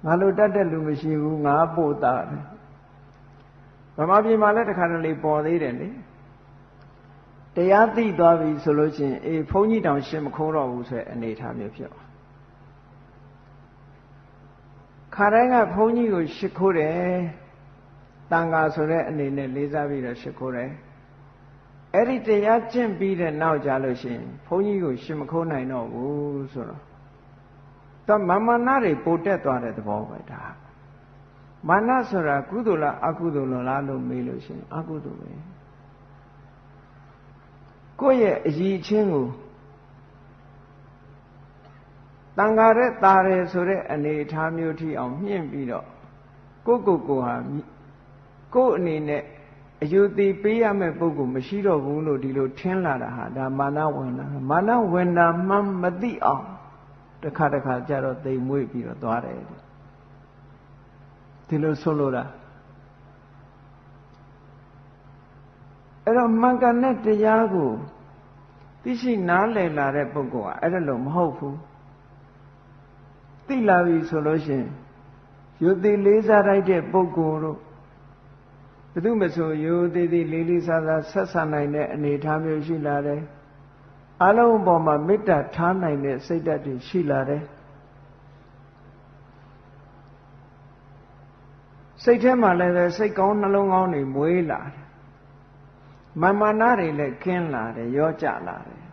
ငါလိုတတ်တဲ့လူမရှိဘူးငါပို့တာတယ် ဗမာပြည်မှာလည်းတခါတလေပေါ်သေးတယ်လေတရားသိသွားပြီဆိုလို့ရှိရင်အေးဘုန်းကြီးတောင်ရှင်းမခိုးတော့ဘူးဆိုတဲ့အနေအထားမျိုးဖြစ်သွားခါတိုင်းကဘုန်းကြီးကိုရှ िख ိုးတယ်တန်ဃာဆိုတဲ့အနေနဲ့လေးစားပြီးတော့ရှ िख ိုးတယ်အဲ့ဒီတရားကျင့်ပြီးတဲ့နောက်ကြလို့ရှိရင်ဘုန်းကြီးကိုရှင်မခိုးနိုင်တော့ဘူးဆိုတော့တော့မမနာတွေပိုတက်သွားတဲ့သဘောပဲဒါ မာနဆိုတာကုသိုလ်လားအကုသိုလ်လားလို့မေးလို့ရှိရင်အကုသိုလ်ပဲကိုယ့်ရဲ့အည်ချင်းကိုတန်ဃာတဲ့တာတယ်ဆိုတဲ့အနေအထားမျိုးထိအောင်မြင့်ပြီးတော့ကိုယ့်ကိုယ်ကိုဟာကိုယ့်အနေနဲ့အယူသေးပေးရမယ့်ပုဂ္ဂိုလ်မရှိတော့ဘူးလို့ဒီလိုထင်လာတာဟာဒါမာနဝင်တာမာနဝင်တာမှမသိအောင်တစ်ခါတစ်ခါကြတော့တိမ်မွေ့ပြီးတော့သွားတယ် ဒီလိုဆိုလိုတာအဲ့တော့မှန်ကန်တဲ့တရားကိုသိရှိနားလည်လာတဲ့ပုဂ္ဂိုလ်ကအဲ့ဒါလို့မဟုတ်ဘူးသိလာပြီဆိုလို့ရှိရင်ယုတိလေးစားလိုက်တဲ့ပုဂ္ဂိုလ်တို့ဘယ်သူမဆိုယုတိတိလေးလေးစားစားဆက်ဆံနိုင်တဲ့အနေအထားမျိုးရှိလာတယ်အလုံးပေါ်မှာမေတ္တာထားနိုင်တဲ့စိတ်ဓာတ်တွေရှိလာတယ် စိတ်ထဲမှာလည်းပဲစိတ်ကောင်းနှလုံးကောင်းတွေမွေးလာတယ်မာမနာတွေလည်းကင်းလာတယ်ရောကြလာတယ်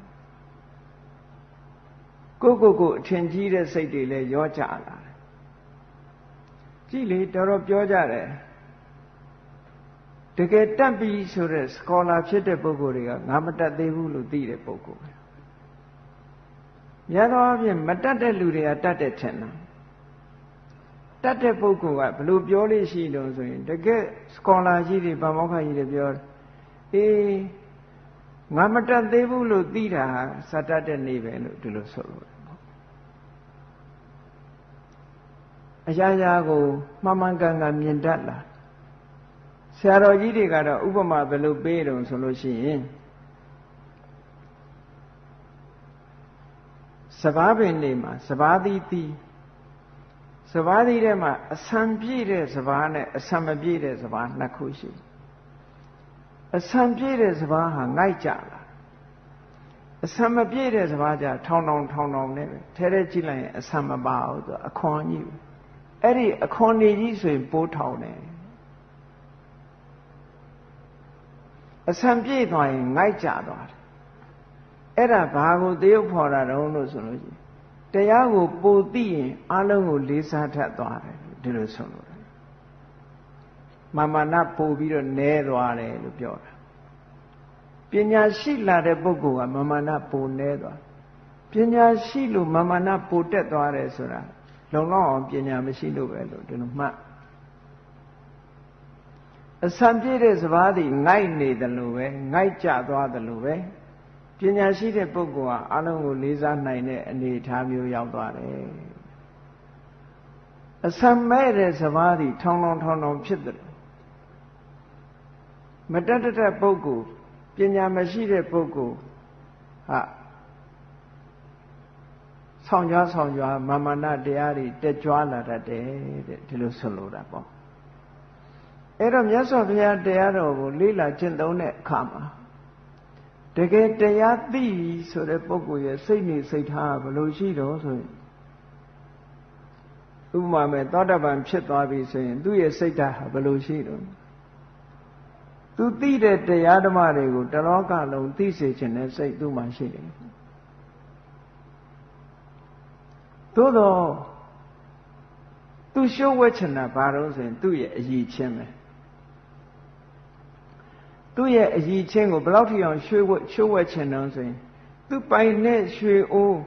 ကိုကိုကိုအထင်ကြီးတဲ့စိတ်တွေလည်းရောကြလာတယ်ကြည့်လေတော်တော်ပြောကြတယ်တကယ်တတ်ပြီဆိုတဲ့ scholar ဖြစ်တဲ့ပုဂ္ဂိုလ်တွေကငါမတတ်သေးဘူးလို့သိတဲ့ပုဂ္ဂိုလ်ပဲများသောအားဖြင့်မတတ်တဲ့လူတွေကတတ်တဲ့ထင်တာ တတ်တဲ့ပုဂ္ဂိုလ်ကဘလို့ပြောလို့ရှိလို့ဆိုရင်တကယ် scholar ကြီးတွေဗမောက္ခကြီးတွေပြောအေးငါမတတ်သေးဘူးလို့သိတာဟာစတတ်တဲ့နေပဲလို့ဒီလိုဆိုလို့အရာရာကိုမှန်မှန်ကန်ကန်မြင်တတ်လာဆရာတော်ကြီးတွေကတော့ဥပမာဘယ်လိုပေးတုံဆိုလို့ရှိရင်စဘာပင်နေမှာစဘာသီးသီး စဘာသီးထဲမှာအဆံပြည့်တဲ့စဘာနဲ့အဆံမပြည့်တဲ့စဘာနှစ်ခုရှိအဆံပြည့်တဲ့စဘာဟာငိုက်ကြလာအဆံမပြည့်တဲ့စဘာကြထောင်းထောင်းထောင်းထောင်းနဲ့ပဲထဲထဲကြည့်လိုက်ရင်အဆံမပါဘူးသူအခွန်ကြီးအဲ့ဒီအခွန်နေကြီးဆိုရင်ပိုးထောင်တယ်အဆံပြည့်သွားရင်ငိုက်ကြသွားတယ်အဲ့ဒါဘာကိုသေုပ်ဖော်တာတုံးလို့ဆိုလို့ရှိရင် တရားကိုပိုသိရင်အလုံးကိုလေးစားထပ်သွားတယ်ဒီလိုဆိုလို့မာမာနပို့ပြီးတော့နဲသွားတယ်လို့ပြောတာပညာရှိလာတဲ့ပုဂ္ဂိုလ်ကမာမာနပိုနဲသွားပညာရှိလို့မာမာနပိုတက်သွားတယ်ဆိုတာလုံလောက်အောင်ပညာမရှိလို့ပဲလို့ဒီလိုမှတ်အစံပြည့်တဲ့စဘာသည်ငိုက်နေတယ်လို့ပဲငိုက်ကြသွားတယ်လို့ပဲ ပညာရှိတဲ့ပုဂ္ဂိုလ်ဟာအလုံးကိုလေးစားနိုင်တဲ့အနေအထားမျိုးရောက်သွားတယ်အစံမဲ့တဲ့စဘာသည်ထောင်းထောင်းထောင်းထောင်းဖြစ်တယ်မတတ်တတ်ပုဂ္ဂိုလ်ပညာမရှိတဲ့ပုဂ္ဂိုလ်ဟာဆောင်ကြွားဆောင်ကြွားမာမနာတရားတွေတက်ကြွလာတတ်တယ်တဲ့ဒီလိုဆိုလိုတာပေါ့အဲ့တော့မြတ်စွာဘုရားတရားတော်ကိုလေ့လာကျင့်သုံးတဲ့အခါမှာ တကယ်တရားသိဆိုတဲ့ပုဂ္ဂိုလ်ရဲ့စိတ်နေစိတ်ထားဘယ်လိုရှိတော့ဆိုရင်ဥပမာမဲ့သောတပန်ဖြစ်သွားပြီဆိုရင်သူ့ရဲ့စိတ်ဓာတ်ဟာဘယ်လိုရှိတော့သူသိတဲ့တရားဓမ္မတွေကိုတလောကလုံးသိစေခြင်းနဲ့စိတ်သူ့မှာရှိတယ်သို့တော့သူရှုပ်ဝဲချင်တာဘာလို့ဆိုရင်သူ့ရဲ့အည်ချင်းပဲ သူ့ရဲ့အည်ချင်းကိုဘယ်လောက်ထိအောင်ရွှေဝဲရှုပ်ဝဲချင်တော့ဆိုရင်သူပိုင်တဲ့ရွှေအိုး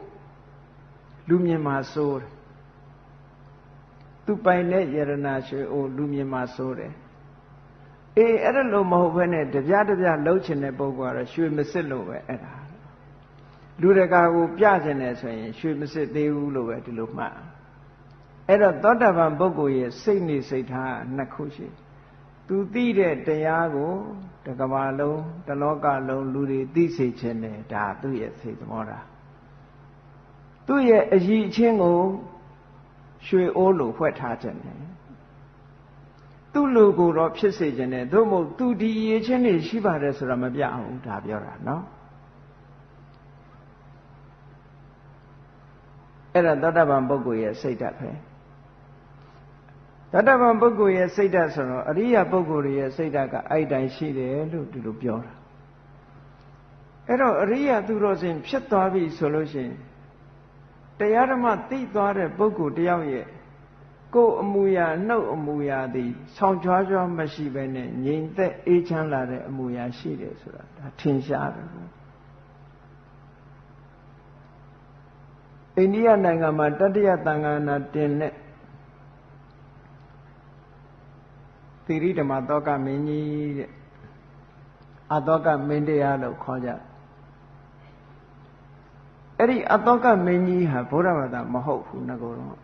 လူမြင်မှာစိုးတယ်သူပိုင်တဲ့ယရနာရွှေအိုးလူမြင်မှာစိုးတယ်အေးအဲ့ဒါလို့မဟုတ်ဘဲနဲ့တပြားတပြားလှုပ်ချင်တဲ့ပုဂ္ဂိုလ်ကတော့ရွှေမစစ်လို့ပဲအဲ့ဒါလူတကာကိုပြကျင်တယ်ဆိုရင်ရွှေမစစ်သေးဘူးလို့ပဲဒီလိုမှတ်အဲ့တော့သောတာပန်ပုဂ္ဂိုလ်ရဲ့စိတ်နေစိတ်ထားနှစ်ခုရှိ သူသိတဲ့တရားကိုတကဘာလုံးတလောကလုံးလူတွေသိစေခြင်းနဲ့ဒါသူ့ရဲ့စိတ်သဘောထားသူ့ရဲ့အည်အချင်းကိုရွှေအိုးလိုဖွက်ထားခြင်းနဲ့သူ့လူကိုတော့ဖြစ်စေခြင်းနဲ့သို့မဟုတ်သူဒီအည်ချင်းတွေရှိပါတယ်ဆိုတာမပြအောင်ဒါပြောတာနော်အဲ့ဒါသောတာပန်ပုဂ္ဂိုလ်ရဲ့စိတ်ဓာတ်ပဲ သောတာပန်ပုဂ္ဂိုလ်ရဲ့စိတ်ဓာတ်ဆိုတော့အရိယာပုဂ္ဂိုလ်ရဲ့စိတ်ဓာတ်ကအဲ့တိုင်းရှိတယ်လို့ဒီလိုပြောတာအဲ့တော့အရိယာသူတော်စင်ဖြစ်သွားပြီဆိုလို့ရှိရင်တရားဓမ္မသိသွားတဲ့ပုဂ္ဂိုလ်တယောက်ရဲ့ကိုယ်အမူအရာနှုတ်အမူအရာသည်ဆောင်းကြွားကြွားမရှိဘဲနဲ့ငြိမ်သက်အေးချမ်းလာတဲ့အမူအရာရှိတယ်ဆိုတာဒါထင်ရှားတယ်အိန္ဒိယနိုင်ငံမှာတတိယသံဃာနာတင်တဲ့ သီရိဓမ္မသောကမင်းကြီးတဲ့အသောကမင်းတရားလို့ခေါ်ကြအဲ့ဒီအသောကမင်းကြီးဟာဘုရားဘာသာမဟုတ်ဘူးငကိုတော့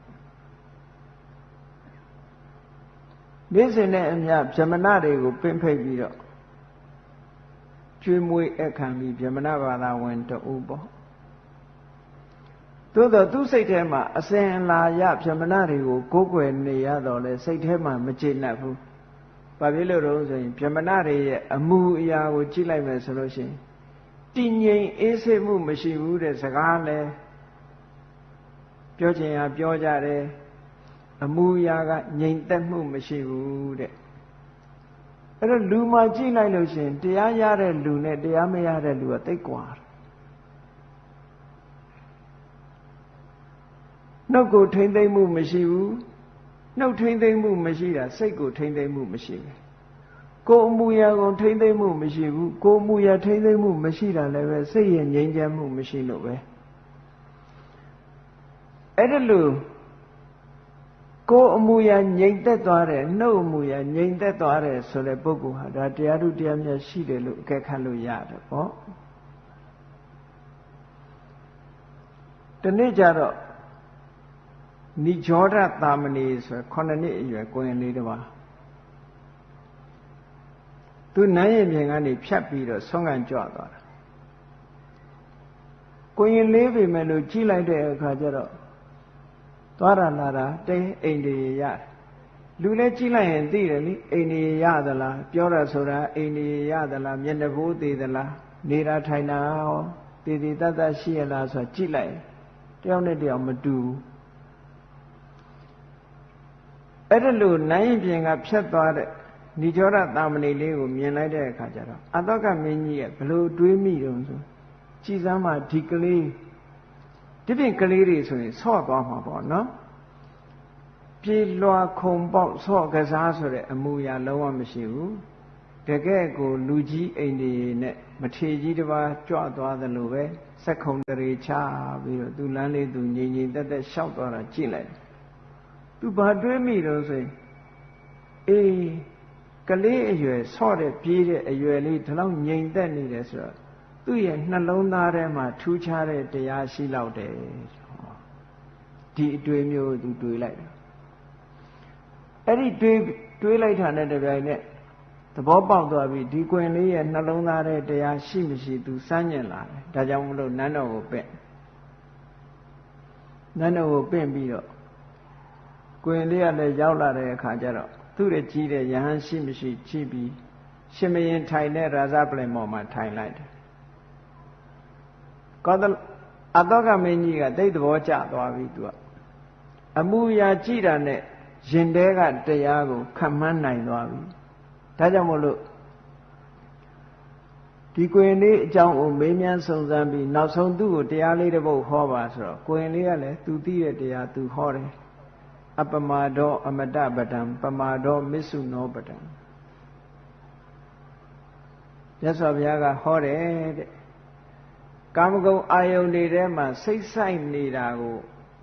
နေ့စဉ်နဲ့အမျှဗြဟ္မဏတွေကိုပင့်ဖိတ်ပြီးတော့ကျွေးမွေးအခမ်းပြီးဗြဟ္မဏဘာသာဝင်တူပေါ့သို့တော့သူ့စိတ်ထဲမှာအစဉ်လာရဗြဟ္မဏတွေကိုကိုးကွယ်နေရတော့လေစိတ်ထဲမှာမကျေနပ်ဘူး။ ဘာဖြစ်လို့တော့ဆိုရင်ဗြဟ္မဏတွေရဲ့အမှုအရာကိုကြည့်လိုက်မယ်ဆိုလို့ရှိရင်တည်ငြိမ်အေးဆေးမှုမရှိဘူးတဲ့စကားလဲပြောချင်ရပြောကြတယ်အမှုအရာကငြိမ်သက်မှုမရှိဘူးတဲ့အဲ့တော့လူမှကြည့်လိုက်လို့ရှိရင်တရားရတဲ့လူနဲ့တရားမရတဲ့လူကတိတ်ကွာတယ်နှုတ်ကိုထိမ့်သိမ့်မှုမရှိဘူး နှုတ်ထိမ့်သိမ့်မှုမရှိတာစိတ်ကိုထိမ့်သိမ့်မှုမရှိဘူးကိုယ်အမူအရာကိုထိမ့်သိမ့်မှုမရှိဘူးကိုယ်အမူအရာထိမ့်သိမ့်မှုမရှိတာလည်းပဲစိတ်ရဲ့ငြိမ်းချမ်းမှုမရှိလို့ပဲအဲ့ဒါလို့ကိုယ်အမူအရာငြိမ်သက်သွားတယ်နှုတ်အမူအရာငြိမ်သက်သွားတယ်ဆိုတဲ့ပုဂ္ဂိုလ်ဟာဒါတရားထုတရားမြတ်ရှိတယ်လို့အကဲခတ်လို့ရတယ်ပေါ့ဒီနေ့ကျတော့ နိဂျောဒသာမဏေဆို9နှစ်အရွယ်ကိုရင်လေးတစ်ပါးသူနန်းရင်ပြင်ကနေဖြတ်ပြီးတော့ဆုံးကန်ကြွသွားတာကိုရင်လေးပေမဲ့လို့ကြီးလိုက်တဲ့အခါကျတော့သွားရလာတာတဲအိမ်တွေရတယ်လူလည်းကြီးလိုက်ရင်သိတယ်လေအိမ်တွေရသလားပြောရဆိုတာအိမ်တွေရသလားမျက်နှာပိုးသေးသလားနေတာထိုင်တာရောတည်တည်တတ်တတ်ရှိရလားဆိုတာကြည့်လိုက်တယောက်နဲ့တယောက်မတူဘူး အဲ့ဒါလို့နိုင်ရင်ပြင်ကဖြတ်သွားတဲ့ဏိကျောရတာမဏိလေးကိုမြင်လိုက်တဲ့အခါကျတော့အတောကမင်းကြီးရဲ့ဘလို့တွေးမိတုံဆိုကြည်စမ်းမှဒီကလေးဒီပြင်ကလေးတွေဆိုရင်ဆော့သွားမှာပေါ့နော်ဒပြေလွှာခုံပေါက်ဆော့ကစားဆိုတဲ့အမူအရာလုံးဝမရှိဘူးတကယ်ကိုလူကြီးအိမ်တွေနဲ့မထေကြီးတစ်ပါးကြွသွားသလိုပဲစက်ခုံတရေချပြီးတော့သူလမ်းလေးသူငြိမ်ငြိမ်သက်သက်ရှောက်သွားတာကြည့်လိုက် သူဘာတွေးမိတော့ဆိုရင်အေးကလေးအရွယ်ဆော့တဲ့ပြေးတဲ့အရွယ်လေးဒီလောက်ငြိမ်သက်နေတယ်ဆိုတော့သူ့ရဲ့နှလုံးသားထဲမှာထူးခြားတဲ့တရားရှိလောက်တယ်ဒီအတွေ့မျိုးသူတွေးလိုက်တာအဲ့ဒီတွေးတွေးလိုက်တာနဲ့တပြိုင်နက်သဘောပေါက်သွားပြီဒီကွင်လေးရဲ့နှလုံးသားထဲတရားရှိမရှိသူစမ်းကျင်လာတယ်ဒါကြောင့်မလို့နန်းတော်ကိုပင့်နန်းတော်ကိုပင့်ပြီးတော့ ကွင်လေးကလည်းရောက်လာတဲ့အခါကျတော့သူ့ရဲ့ကြီးတဲ့ယဟန်ရှိမရှိကြည့်ပြီးရှင်မရင်ထိုင်တဲ့ရာဇပလင်မော်မှာထိုင်လိုက်တယ်ကောသအတောကမင်းကြီးကတိတ်သဘောကျသွားပြီသူကအမှုရာကြည့်တာနဲ့ရင်တဲကတရားကိုခံမှန်းနိုင်သွားပြီဒါကြောင့်မို့လို့ဒီကွင်လေးအကြောင်းကိုမေးမြန်းစုံစမ်းပြီးနောက်ဆုံးသူ့ကိုတရားလေးတစ်ပုဒ်ဟောပါဆိုတော့ကွင်လေးကလည်းသူသိတဲ့တရားသူဟောတယ် အပမာဒောအမတပဒံပမာဒောမစ္ဆုနောပဒံမြတ်စွာဘုရားကဟောတယ်တဲ့ကာမဂုဏ်အာယုန်တွေထဲမှာစိတ်ဆိုင်နေတာကို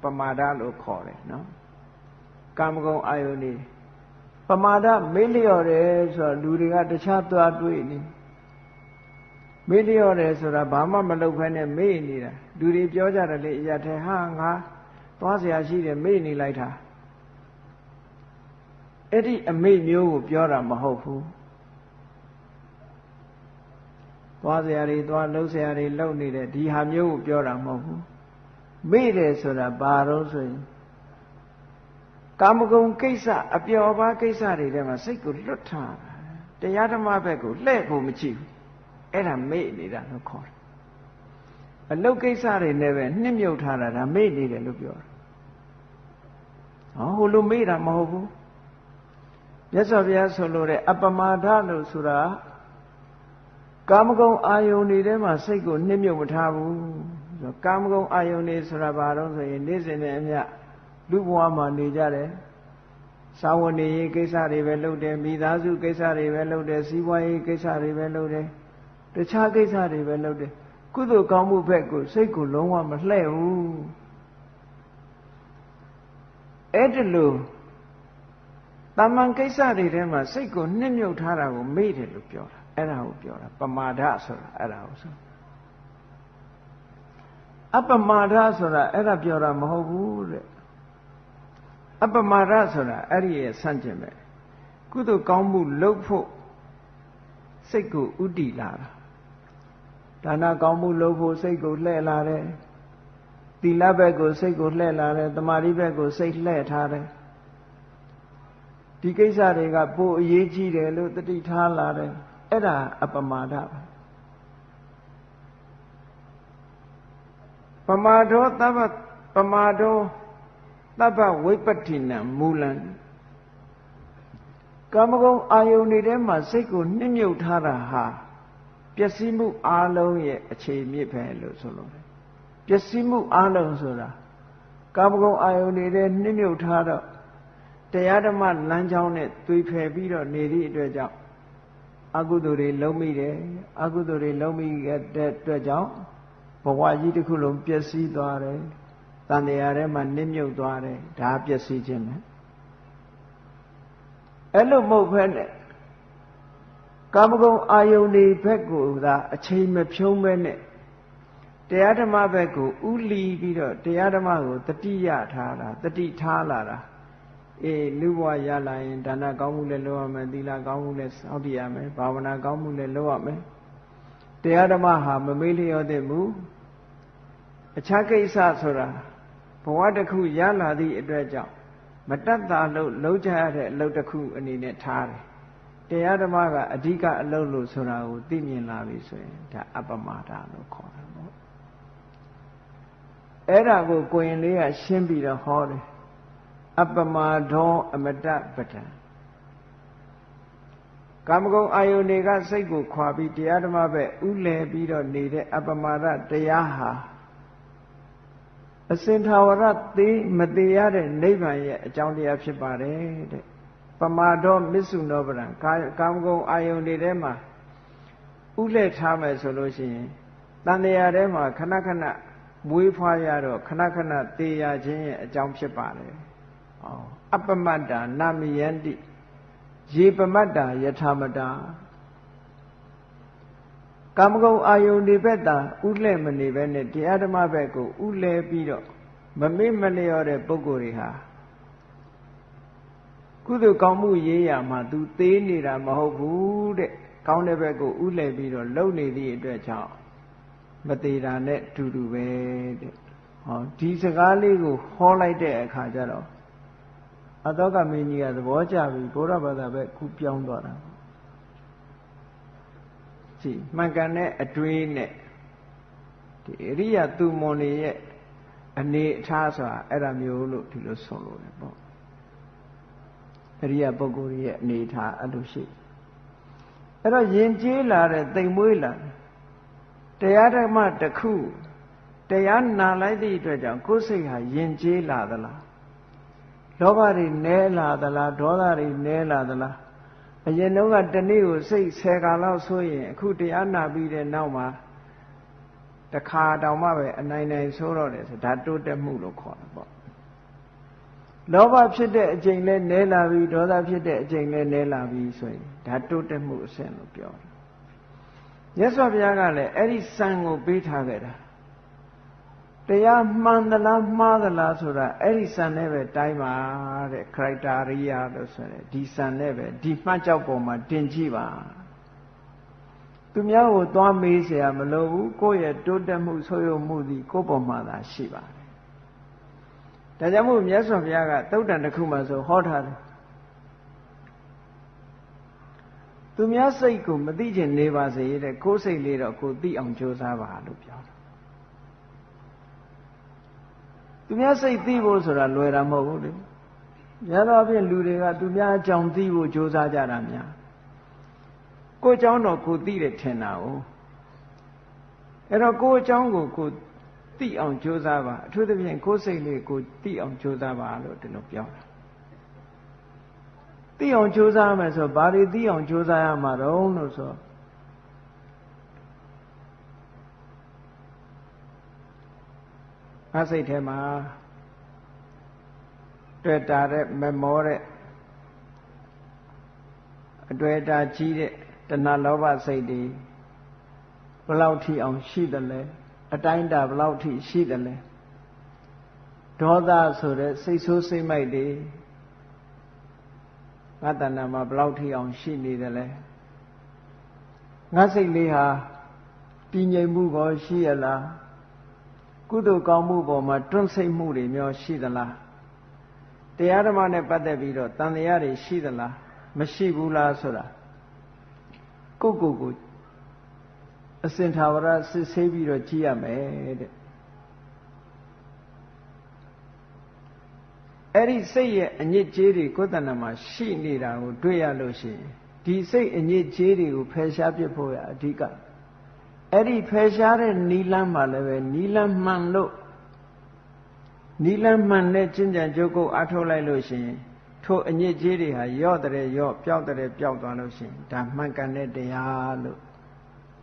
ပမာဒလို့ခေါ်တယ်နော်ကာမဂုဏ်အာယုန်တွေပမာဒမေ့လျော့တယ်ဆိုတော့လူတွေကတခြားသွားတွေ့နေမေ့လျော့တယ်ဆိုတာဘာမှမလုပ်ဖဲနဲ့မေ့နေတာလူတွေပြောကြတယ်လေအရာထဲဟာငါသွားเสียရှိတယ်မေ့နေလိုက်တာ အဲ့ဒီအမိတ်မျိုးကိုပြောတာမဟုတ်ဘူးသွားစရာတွေသွားလှုပ်စရာတွေလှုပ်နေတဲ့ဒီဟာမျိုးကိုပြောတာမဟုတ်ဘူးမိတယ်ဆိုတာဘာတော့ဆိုရင်ကာမဂုဏ်ကိစ္စအပျော်ပါးကိစ္စတွေထဲမှာစိတ်ကိုလွတ်ထားတာတရားဓမ္မဘက်ကိုလှည့်ဖို့မကြည့်ဘူးအဲ့ဒါမိနေတာလို့ခေါ်တယ်အလုတ်ကိစ္စတွေနဲ့ပဲနှစ်မြုပ်ထားတာဒါမိနေတယ်လို့ပြောတာဟောဟိုလိုမိတာမဟုတ်ဘူး မြတ်စွာဘုရားဆိုလိုတဲ့အပမာဒလို့ဆိုတာကာမဂုဏ်အာယုန်တွေထဲမှာစိတ်ကိုနှစ်မြုပ်မထားဘူးဆိုကာမဂုဏ်အာယုန်တွေဆိုတာဘာလို့ဆိုရင်နေ့စဉ်နဲ့အမျှလူဘဝမှာနေကြတယ်စာဝန်နေရေးကိစ္စတွေပဲလုပ်တယ်မိသားစုကိစ္စတွေပဲလုပ်တယ်စီးပွားရေးကိစ္စတွေပဲလုပ်တယ်တခြားကိစ္စတွေပဲလုပ်တယ်ကုသိုလ်ကောင်းမှုဘက်ကိုစိတ်ကိုလုံးဝမလှဲ့ဘူးအဲ့ဒါလို့ တာမန်ကိစ္စတွေထဲမှာစိတ်ကိုနှစ်မြုပ်ထားတာကိုမေ့တယ်လို့ပြောတာအဲ့ဒါကိုပြောတာပမာဒဆိုတာအဲ့ဒါကိုဆိုအပမာဒဆိုတာအဲ့ဒါပြောတာမဟုတ်ဘူးတဲ့အပမာဒဆိုတာအဲ့ဒီရဲ့ဆန့်ကျင်ပဲကုသိုလ်ကောင်းမှုလုပ်ဖို့စိတ်ကိုဥတည်လာတာဒါနကောင်းမှုလုပ်ဖို့စိတ်ကိုလှည့်လာတယ်သီလဘက်ကိုစိတ်ကိုလှည့်လာတယ်တမာတိဘက်ကိုစိတ်လှည့်ထားတယ် ဒီကိစ္စတွေကပိုအရေးကြီးတယ်လို့တတိထားလာတယ်အဲ့ဒါအပမာဒပဲပမာဒောသဗ္ဗပမာဒောသဗ္ဗဝိပတ္တိနံမူလံကာမဂုဏ်အာယုန်တွေထဲမှာစိတ်ကိုနှိမ့်မြုပ်ထားတာဟာပျက်စီးမှုအလုံးရဲ့အခြေမြစ်ပဲလို့ဆိုလို့ပျက်စီးမှုအလုံးဆိုတာကာမဂုဏ်အာယုန်တွေထဲနှိမ့်မြုပ်ထားတော့ တရားဓမ္မလမ်းကြောင်းနဲ့သွေဖယ်ပြီးတော့နေသည့်အတွက်ကြောင့်အကုသိုလ်တွေလုံးမိတယ်အကုသိုလ်တွေလုံးမိတဲ့အတွက်ကြောင့်ဘဝကြီးတစ်ခုလုံးပျက်စီးသွားတယ်တန်တရားထဲမှာနစ်မြုပ်သွားတယ်ဒါပျက်စီးခြင်းပဲအဲ့လိုမဟုတ်ဘဲနဲ့ကာမဂုဏ်အာယုန်တွေဘက်ကိုသာအချိန်မဖြုံးပဲနဲ့တရားဓမ္မဘက်ကိုဥလီပြီးတော့တရားဓမ္မကိုတတိယထားတာတတိထားလာတာ အေးလူဘဝရလာရင်ဒါနကောင်းမှုလည်းလုပ်ရမယ်သီလကောင်းမှုလည်းစောင့်တည်ရမယ်ဘာဝနာကောင်းမှုလည်းလုပ်ရမယ်တရားဓမ္မဟာမမေ့လျော့တဲ့မူအခြားကိစ္စဆိုတာဘဝတစ်ခုရလာသည့်အတွက်ကြောင့်မတတ်တာလို့လုံးချရတဲ့အလုပ်တစ်ခုအနေနဲ့ထားတယ်တရားဓမ္မကအဓိကအလုပ်လို့ဆိုတာကိုသိမြင်လာပြီဆိုရင်ဒါအပမာဒလို့ခေါ်တာပေါ့အဲ့ဒါကိုကိုရင်လေးကရှင်းပြီးတော့ဟောတယ် အပမာဒောအမတပဒံကာမဂုဏ်အာယုန်တွေကစိတ်ကိုခွာပြီးတရားဓမ္မပဲဥလဲပြီးတော့နေတဲ့အပမာဒတရားဟာအအစင်ထာဝရသေးမသေးရတဲ့နိဗ္ဗာန်ရဲ့အကြောင်းတရားဖြစ်ပါတယ်တဲ့ပမာဒောမစ္ဆုနောပရံကာမဂုဏ်အာယုန်တွေထဲမှာဥလက်ထားမယ်ဆိုလို့ရှိရင်တန်တရားထဲမှာခဏခဏမွေးဖွားရတော့ခဏခဏသေရခြင်းရဲ့အကြောင်းဖြစ်ပါတယ်။ အော်အပမတ္တာနာမယန္တိရေပမတ္တာယထာမတာကာမဂုဏ်အာယုန်ဒီဘက်သာဥလဲ့မနေပဲနဲ့တရားဓမ္မဘက်ကိုဥလဲပြီးတော့မမေ့မလျော့တဲ့ပုဂ္ဂိုလ်တွေဟာကုသိုလ်ကောင်းမှုရေးရမှာ तू သေးနေတာမဟုတ်ဘူးတဲ့ကောင်းတဲ့ဘက်ကိုဥလဲပြီးတော့လုံနေသည့်အတွက်ကြောင့်မသေးတာနဲ့တူတူပဲတဲ့ဟောဒီစကားလေးကိုဟောလိုက်တဲ့အခါကျတော့ အတောကမင်းကြီးကသဘောကျပြီဘုရားဘာသာပဲခုပြောင်းသွားတာကြည့်မှန်ကန်တဲ့အတွေးနဲ့ဒီအရိယသူမွန်တွေရဲ့အနေအထားဆိုတာအဲ့ဒါမျိုးလို့ဒီလိုဆိုလို့တယ်ပေါ့အရိယပုဂ္ဂိုလ်ရဲ့အနေအထားအဲ့လိုရှိအဲ့တော့ယဉ်ကျေးလာတဲ့တိမ်မွေးလာတရားဓမ္မတစ်ခုတရားနာလိုက်သည့်အတွက်ကြောင့်ကိုယ်စိတ်ဟာယဉ်ကျေးလာသလား လောဘတွေနဲလာသလားဒေါသတွေနဲလာသလားအရင်တုန်းကတနေ့ကိုစိတ်ဆယ်ခါလောက်ဆိုရင်အခုတရားနာပြီးတဲ့နောက်မှာတခါတောင်မှပဲအနိုင်နိုင်ဆိုတော့တယ်ဆိုဒါတိုးတက်မှုလို့ခေါ်တာပေါ့လောဘဖြစ်တဲ့အချိန်လဲနဲလာပြီဒေါသဖြစ်တဲ့အချိန်လဲနဲလာပြီဆိုရင်ဒါတိုးတက်မှုအဆင့်လို့ပြောတယ်မြတ်စွာဘုရားကလည်းအဲ့ဒီစံကိုပေးထားခဲ့တာ တရားမှန်သလားမှားသလားဆိုတာအဲ့ဒီစံနဲ့ပဲတိုင်းပါတဲ့ criteria လို့ဆိုရဲဒီစံနဲ့ပဲဒီမှတ်ကြောက်ပေါ်မှာတင်ကြည့်ပါသူများကိုသွားမေးเสียမလိုဘူးကိုယ့်ရဲ့တိုးတက်မှုဆိုးရုံမှုသည် ကိုယ့်ပေါ်မှာသာရှိပါတယ်ဒါကြောင့်မို့မြတ်စွာဘုရားကသုတ်တန်တစ်ခုမှဆိုဟောထားတယ်သူများစိတ်ကိုမသိချင်နေပါစေတဲ့ကိုယ်စိတ်လေးတော့ကိုသိအောင်ကြိုးစားပါလို့ပြောတယ် သူများစိတ်သိဖို့ဆိုတာလွယ်တာမဟုတ်ဘူးလေများသောအားဖြင့်လူတွေကသူများအကြောင်းသိဖို့ကြိုးစားကြတာများကိုယ်အကြောင်းတော့ကိုသိတယ်ထင်တာ哦အဲ့တော့ကိုယ်အကြောင်းကိုကိုသိအောင်ကြိုးစားပါအထူးသဖြင့်ကိုယ်စိတ်လေးကိုသိအောင်ကြိုးစားပါလို့ဒီလိုပြောတာသိအောင်ကြိုးစားမယ်ဆိုဘာတွေသိအောင်ကြိုးစားရမှာတော့လို့ဆိုတော့ ငါစိတ်ထဲမှာတွေ့တာတဲ့မမောတဲ့အတွေ့အတာကြီးတဲ့တဏှာလောဘစိတ်တွေဘလောက်ထိအောင်ရှိတယ်လဲအတိုင်းတာဘလောက်ထိရှိတယ်လဲဒေါသဆိုတဲ့စိတ်ဆိုးစိတ်မိုက်တွေငါတဏ္ဍာမှာဘလောက်ထိအောင်ရှိနေတယ်လဲငါစိတ်လေးဟာတည်ငြိမ်မှုကောရှိရလား ကုသိုလ်ကောင်းမှုပေါ်မှာတွန့်ဆိတ်မှုတွေမျိုးရှိသလားတရားဓမ္မနဲ့ပတ်သက်ပြီးတော့တန်တရားတွေရှိသလားမရှိဘူးလားဆိုတာကိုကိုကိုအစင်ထာဝရစစ်ဆေးပြီးတော့ကြည့်ရမယ်တဲ့အဲ့ဒီစိတ်ရဲ့အညစ်အကြေးတွေကိုယ်တဏ္ဍမှာရှိနေတာကိုတွေ့ရလို့ရှိရင်ဒီစိတ်အညစ်အကြေးတွေကိုဖယ်ရှားပြဖို့ရအဓိက အဲ့ဒီဖယ်ရှားတဲ့နီလန်းမှာလည်းပဲနီလန်းမှန်လို့နီလန်းမှန်တဲ့ကျင့်ကြံကြုတ်ကုတ်အထုတ်လိုက်လို့ရှိရင်ထိုအညစ်အကြေးတွေဟာယော့တဲ့ယော့ပျောက်တဲ့ပျောက်သွားလို့ရှိရင်ဒါမှန်ကန်တဲ့တရားလို့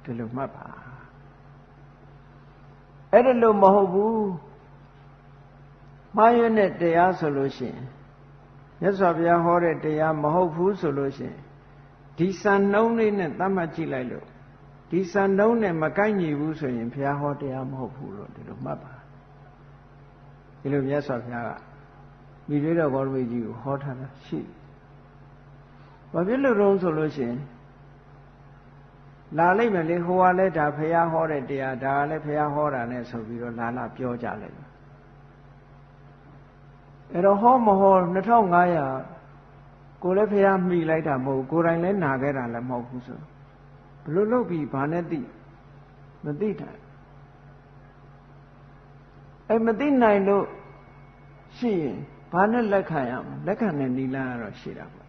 ဒီလိုမှတ်ပါအဲ့ဒါလို့မဟုတ်ဘူးမှားရွံ့တဲ့တရားဆိုလို့ရှိရင်မြတ်စွာဘုရားဟောတဲ့တရားမဟုတ်ဘူးဆိုလို့ရှိရင်ဒီစံနှုံးလေးနဲ့သတ်မှတ်ကြည့်လိုက်လို့ ဒီစံနှုံးနဲ့မကိုက်ညီဘူးဆိုရင်ဘုရားဟောတရားမဟုတ်ဘူးလို့ဒီလိုမှတ်ပါဒီလိုမြတ်စွာဘုရားကမိသေးတော်ဘောရမကြီးကိုဟောထားတာရှိဘာဖြစ်လို့တော့ဆိုလို့ရှိရင်လာလိုက်မယ်လေဟိုကလည်းဒါဘုရားဟောတဲ့တရားဒါကလည်းဘုရားဟောတာနဲ့ဆိုပြီးတော့လာလာပြောကြလိုက်တယ်အဲ့တော့ဟောမဟော2500ကိုလည်းဖះမိလိုက်တာမဟုတ်ကိုယ်တိုင်လည်းနာခဲ့တာလည်းမဟုတ်ဘူးဆိုဘ လို့လုပ်ပြီးဘာနဲ့သိမသိတာအဲ့မသိနိုင်လို့ရှိရင်ဘာနဲ့လက်ခံရမလဲလက်ခံတဲ့နီလာကတော့ရှိတာပေါ့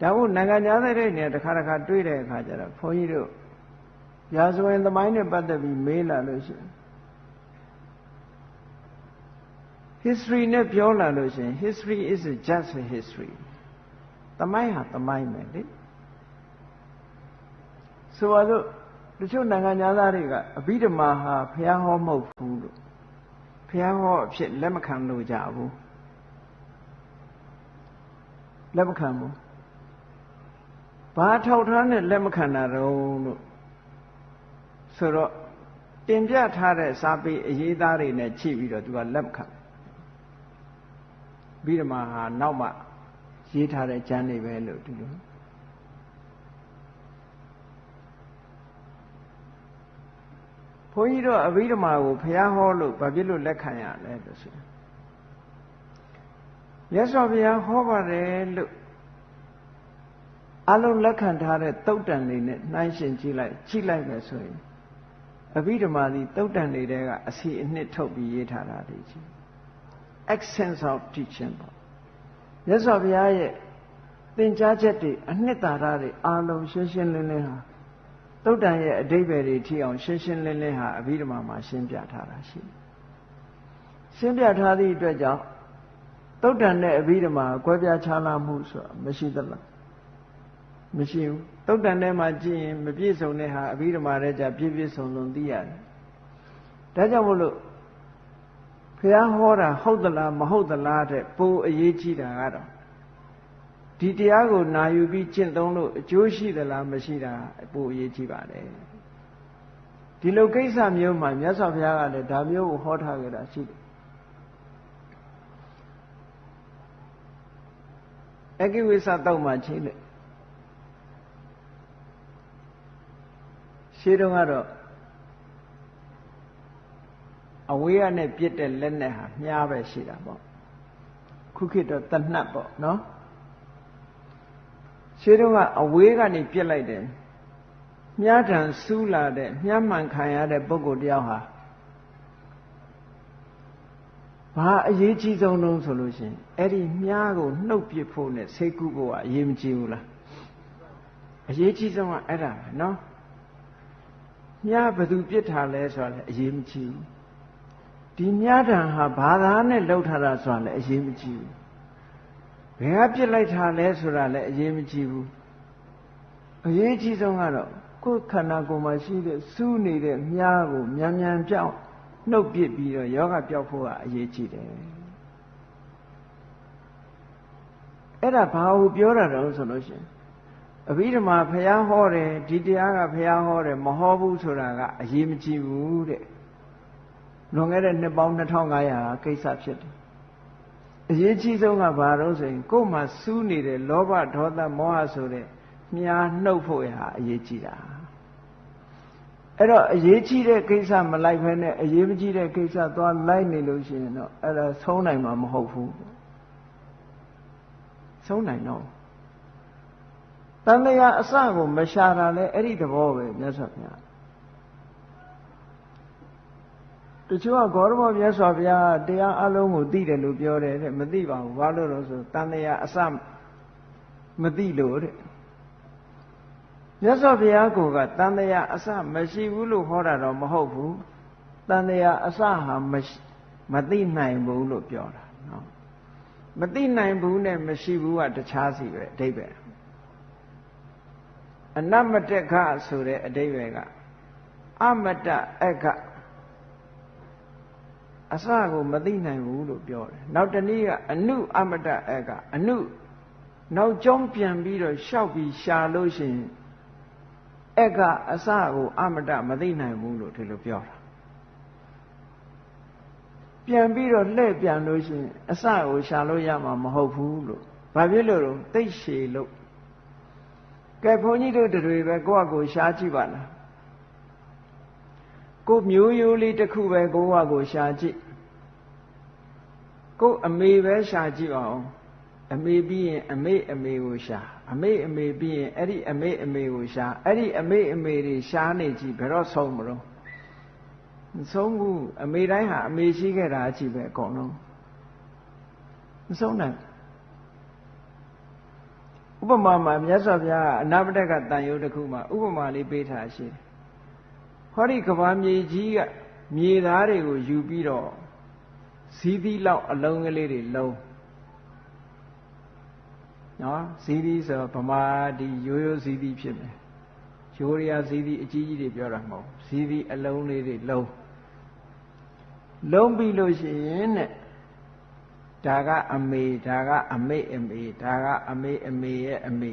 ဒါဟုတ်နိုင်ငံသားတဲ့နေရာတစ်ခါတစ်ခါတွေးတဲ့အခါကျတော့ဘုန်းကြီးတို့ရာဇဝင်သမိုင်းနဲ့ပတ်သက်ပြီးမေးလာလို့ရှိရင် history နဲ့ပြောလာလို့ရှင် history is just a history သမိုင်းဟာသမိုင်းပဲလေ ဆိုတော့တချို့နိုင်ငံသားတွေကအဘိဓမ္မာဟာဘုရားဟောမဟုတ်ဘူးလို့ဘုရားဟောအဖြစ်လက်မခံလို့ကြဘူးလက်မခံဘူးဘာထောက်ထားနဲ့လက်မခံတာတော့လို့ဆိုတော့တင်ပြထားတဲ့စာပေအရေးသားတွေနဲ့ချိန်ပြီးတော့သူကလက်မခံပြီးတော့မှဟာနောက်မှရေးထားတဲ့ကျမ်းတွေပဲလို့ဒီလို န်းကြီးတို့အဘိဓမ္မာကိုဘုရားဟောလို့ဘာဖြစ်လို့လက်ခံရလဲလို့ဆိုမြတ်စွာဘုရားဟောပါတယ်လို့အလုံးလက်ခံထားတဲ့တုတ်တန်တွေနဲ့နှိုင်းရှင်ကြည့်လိုက်ကြည့်လိုက်မယ်ဆိုရင်အဘိဓမ္မာဒီတုတ်တန်တွေတဲကအစီအနှစ်ထုတ်ပြီးရေးထားတာတွေကြီး essence of teaching ပေါ့မြတ်စွာဘုရားရဲ့သင်ကြားချက်တွေအနှစ်သာရတွေအားလုံးရှင်းရှင်းလင်းလင်းဟာ တုတ်တန်ရဲ့အတိပ္ပယ်တွေထိအောင်ရှင်းရှင်းလင်းလင်းဟာအဘိဓမ္မာမှာရှင်းပြထားတာရှိရှင်းပြထားသည့်အတွက်ကြောင့်တုတ်တန်နဲ့အဘိဓမ္မာကွဲပြားခြားနားမှုဆိုတာမရှိသလားမရှိဘူးတုတ်တန်ထဲမှာကြည့်ရင်မပြည့်စုံတဲ့ဟာအဘိဓမ္မာထဲကျပြည့်ပြည့်စုံစုံသိရတယ်ဒါကြောင့်မို့လို့ဘုရားဟောတာဟုတ်သလားမဟုတ်သလားတဲ့ပိုအရေးကြီးတာကတော့ ဒီတရားကိုနာယူပြီးကျင့်သုံးလို့အကျိုးရှိသလားမရှိတာပိုအရေးကြီးပါတယ်ဒီလိုကိစ္စမျိုးမှာမြတ်စွာဘုရားကလည်းဒါမျိုးကိုဟောထားကြတာရှိတယ်အကိဝိသတောက်မှချင်းလေရှင်းတော့ကတော့အဝေးကနေပြစ်တဲ့လက်နဲ့ဟာမြားပဲရှိတာပေါ့ခုခေတ်တော့တနတ်ပေါ့နော် ရှင်းတော့ကအဝေးကနေပြစ်လိုက်တယ်မြားထံစူးလာတဲ့မြားမှန်ခံရတဲ့ပုဂ္ဂိုလ်တယောက်ဟာဘာအရေးကြီးဆုံးလုံးဆိုလို့ရှိရင်အဲ့ဒီမြားကိုနှုတ်ပစ်ဖို့နဲ့စိတ်ကူးဖို့ကအရေးမကြီးဘူးလားအရေးကြီးဆုံးကအဲ့ဒါပဲနော်မြားဘသူပြစ်ထားလဲဆိုတာလည်းအရေးမကြီးဘူးဒီမြားတံဟာဘာသာနဲ့လှုပ်ထားတာဆိုတာလည်းအရေးမကြီးဘူး ဘယ်ကပြစ်လိုက်တာလဲဆိုတာလည်းအရေးမကြီးဘူးအရေးကြီးဆုံးကတော့ကိုယ်ခန္ဓာကိုယ်မှာရှိတဲ့စူးနေတဲ့မြားကိုမြန်မြန်ပြောင်းနှုတ်ပစ်ပြီးတော့ယောဂပြောက်ဖို့ကအရေးကြီးတယ်အဲ့ဒါဘာကိုပြောတာတော့ဆိုလို့ရှိရင်အဘိဓမ္မာဘုရားဟောတယ်ဒီတရားကဘုရားဟောတယ်မဟောဘူးဆိုတာကအရေးမကြီးဘူးတဲ့လွန်ခဲ့တဲ့နှစ်ပေါင်း2500ကိစ္စဖြစ်တယ် အရေးကြီးဆုံးကဘာလို့ဆိုရင်ကိုယ်မှာစူးနေတဲ့လောဘဒေါသမောဟဆိုတဲ့မြားနှုတ်ဖို့ရာအရေးကြီးတာအဲ့တော့အရေးကြီးတဲ့ကိစ္စမလိုက်ဖဲနဲ့အရေးမကြီးတဲ့ကိစ္စသွားလိုက်နေလို့ရှိရင်တော့အဲ့ဒါဆုံးနိုင်မှာမဟုတ်ဘူးဆုံးနိုင်တော့တန်လျာအစကိုမရှာတာလဲအဲ့ဒီသဘောပဲမြတ်စွာဘုရား တချို့ကဂေါရမမြတ်စွာဘုရားတရားအလုံးကိုသိတယ်လို့ပြောတယ်တဲ့မသိပါဘူးဘာလို့လဲဆိုတန်တရားအစမသိလို့တဲ့မြတ်စွာဘုရားကိုကတန်တရားအစမရှိဘူးလို့ဟောတာတော့မဟုတ်ဘူးတန်တရားအစဟာမသိနိုင်ဘူးလို့ပြောတာနော်မသိနိုင်ဘူးနဲ့မရှိဘူးကတခြားစီပဲအဓိပ္ပာယ်အနမတခဆိုတဲ့အဓိပ္ပာယ်ကအမတအခ အစကိုမသိနိုင်ဘူးလို့ပြောတယ်နောက်တနည်းကအနုအမတအကအနုနောက်ကျောင်းပြန်ပြီးတော့ရှောက်ပြီးရှာလို့ရှိရင်အကအစကိုအမတမသိနိုင်ဘူးလို့ဒီလိုပြောတာပြန်ပြီးတော့လှည့်ပြန်လို့ရှိရင်အစကိုရှာလို့ရမှာမဟုတ်ဘူးလို့ဘာဖြစ်လို့လဲသိရှည်လို့ကဲဘုန်းကြီးတို့တွေပဲကိုယ့်အကိုရှားကြည့်ပါလား ကိုမျိုးရိုးလေးတစ်ခုပဲကိုယ့်အကိုရှားကြည့်ကိုအမေပဲရှာကြည့်ပါဦးအမေပြီးရင်အမေအမေကိုရှာအမေအမေပြီးရင်အဲ့ဒီအမေအမေကိုရှာအဲ့ဒီအမေအမေတွေရှာနေကြည့်ဘယ်တော့ဆုံးမလို့မဆုံးဘူးအမေတိုင်းဟာအမေရှိခဲ့တာအကြည့်ပဲအကုန်လုံးမဆုံးနိုင်ဥပမာမှာမြတ်စွာဘုရားအနာပတကတန်ရုပ်တစ်ခုမှာဥပမာလေးပေးထားရှိတယ် ဟောဒီကဘာမြေကြီးကမြေသားတွေကိုယူပြီးတော့ဇီးသီးလောက်အလုံးကလေးတွေလုံးနော်ဇီးသီးဆိုဗမာဒီရိုးရိုးဇီးသီးဖြစ်မယ်ရိုးရဇီးသီးအကြီးကြီးတွေပြောတာမဟုတ်ဇီးသီးအလုံးလေးတွေလုံးလုံးပြီးလို့ရှိရင်တဲ့ဒါကအမေဒါကအမေအမေဒါကအမေအမေရဲ့အမေ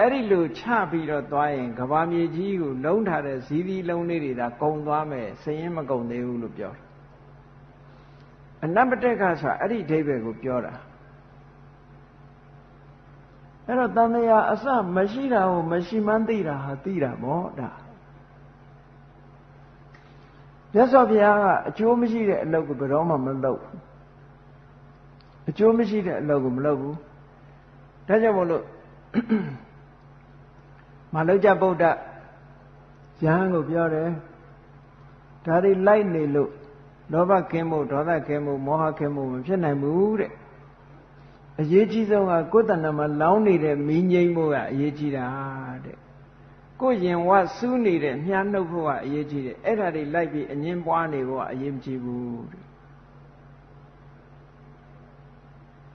အဲ့ဒီလိုချပြီးတော့သွားရင်ကဘာမြေကြီးကိုလုံးထားတဲ့ဇီးသီးလုံးလေးတွေဒါကုံသွားမယ်စရင်မကုံသေးဘူးလို့ပြောတယ်အနပတက်ကဆိုတာအဲ့ဒီအဓိပ္ပာယ်ကိုပြောတာအဲ့တော့တန်တရားအစမရှိတာကိုမရှိမှန်းသိတာဟာသိတာပေါ့ဒါမြတ်စွာဘုရားကအကျိုးမရှိတဲ့အလုပ်ကိုဘယ်တော့မှမလုပ်ဘူးအကျိုးမရှိတဲ့အလုပ်ကိုမလုပ်ဘူးဒါကြောင့်မို့လို့ မလုကြဗုဒ္ဓယဟန်ကိုပြောတယ်ဒါတွေလိုက်နေလို့လောဘကင်းမှုဒေါသကင်းမှုမောဟကင်းမှုမဖြစ်နိုင်ဘူးတဲ့အရေးကြီးဆုံးကကိုယ်တဏ္ဍမှာလောင်းနေတဲ့မိငိမ့်မှုကအရေးကြီးတာတဲ့ကိုယ်ရင်ဝစူးနေတဲ့မြားနှုတ်ဖို့ကအရေးကြီးတယ်အဲ့ဒါတွေလိုက်ပြီးအငင်းပွားနေဖို့ကအရေးမကြီးဘူးတဲ့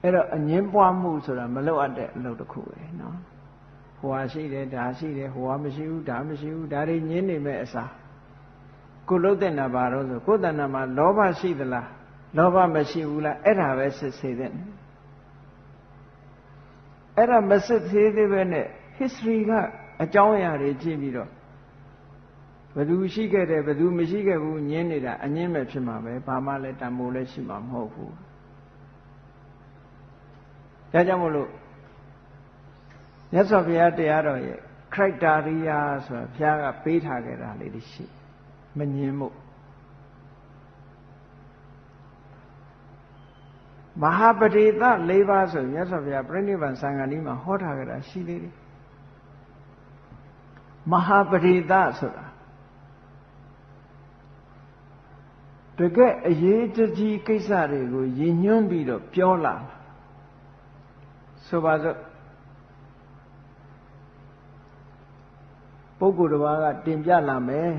အဲ့တော့အငင်းပွားမှုဆိုတာမလောက်အပ်တဲ့အလုပ်တစ်ခုပဲနော် ဟိုဟာရှိတယ်ဒါရှိတယ်ဟိုဟာမရှိဘူးဒါမရှိဘူးဒါတွေညင်းနေမဲ့အစားကိုလုံးတဲ့နာပါတော့ဆိုကိုယ်တဏ္ဍမှာလောဘရှိသလားလောဘမရှိဘူးလားအဲ့ဒါပဲစစ်စေတဲ့အဲ့ဒါမစစ်သေးသေးပဲနဲ့ history ကအကြောင်းအရာတွေကြည့်ပြီးတော့ဘယ်သူရှိခဲ့တယ်ဘယ်သူမရှိခဲ့ဘူးညင်းနေတာအငင်းမဲ့ဖြစ်မှာပဲဘာမှလည်းတန်ဖိုးလည်းရှိမှာမဟုတ်ဘူးဒါကြောင့်မို့လို့ မြတ်စွာဘုရားတရားတော်ရဲ့ criteria ဆိုတာဘုရားကပေးထားခဲ့တာလေးတွေရှိမငင်းမှုမဟာပရိသ၄ပါးဆိုမြတ်စွာဘုရားပြိဋိဘံသံဃာနီးမှာဟောထားကြတာရှိသေးတယ်မဟာပရိသဆိုတာတကယ်အရေးကြီးကိစ္စတွေကိုရည်ညွှန်းပြီးတော့ပြောလာဆိုပါစို့ ပုဂ္ဂိုလ်တစ်ပါးကတင်ပြလာမယ်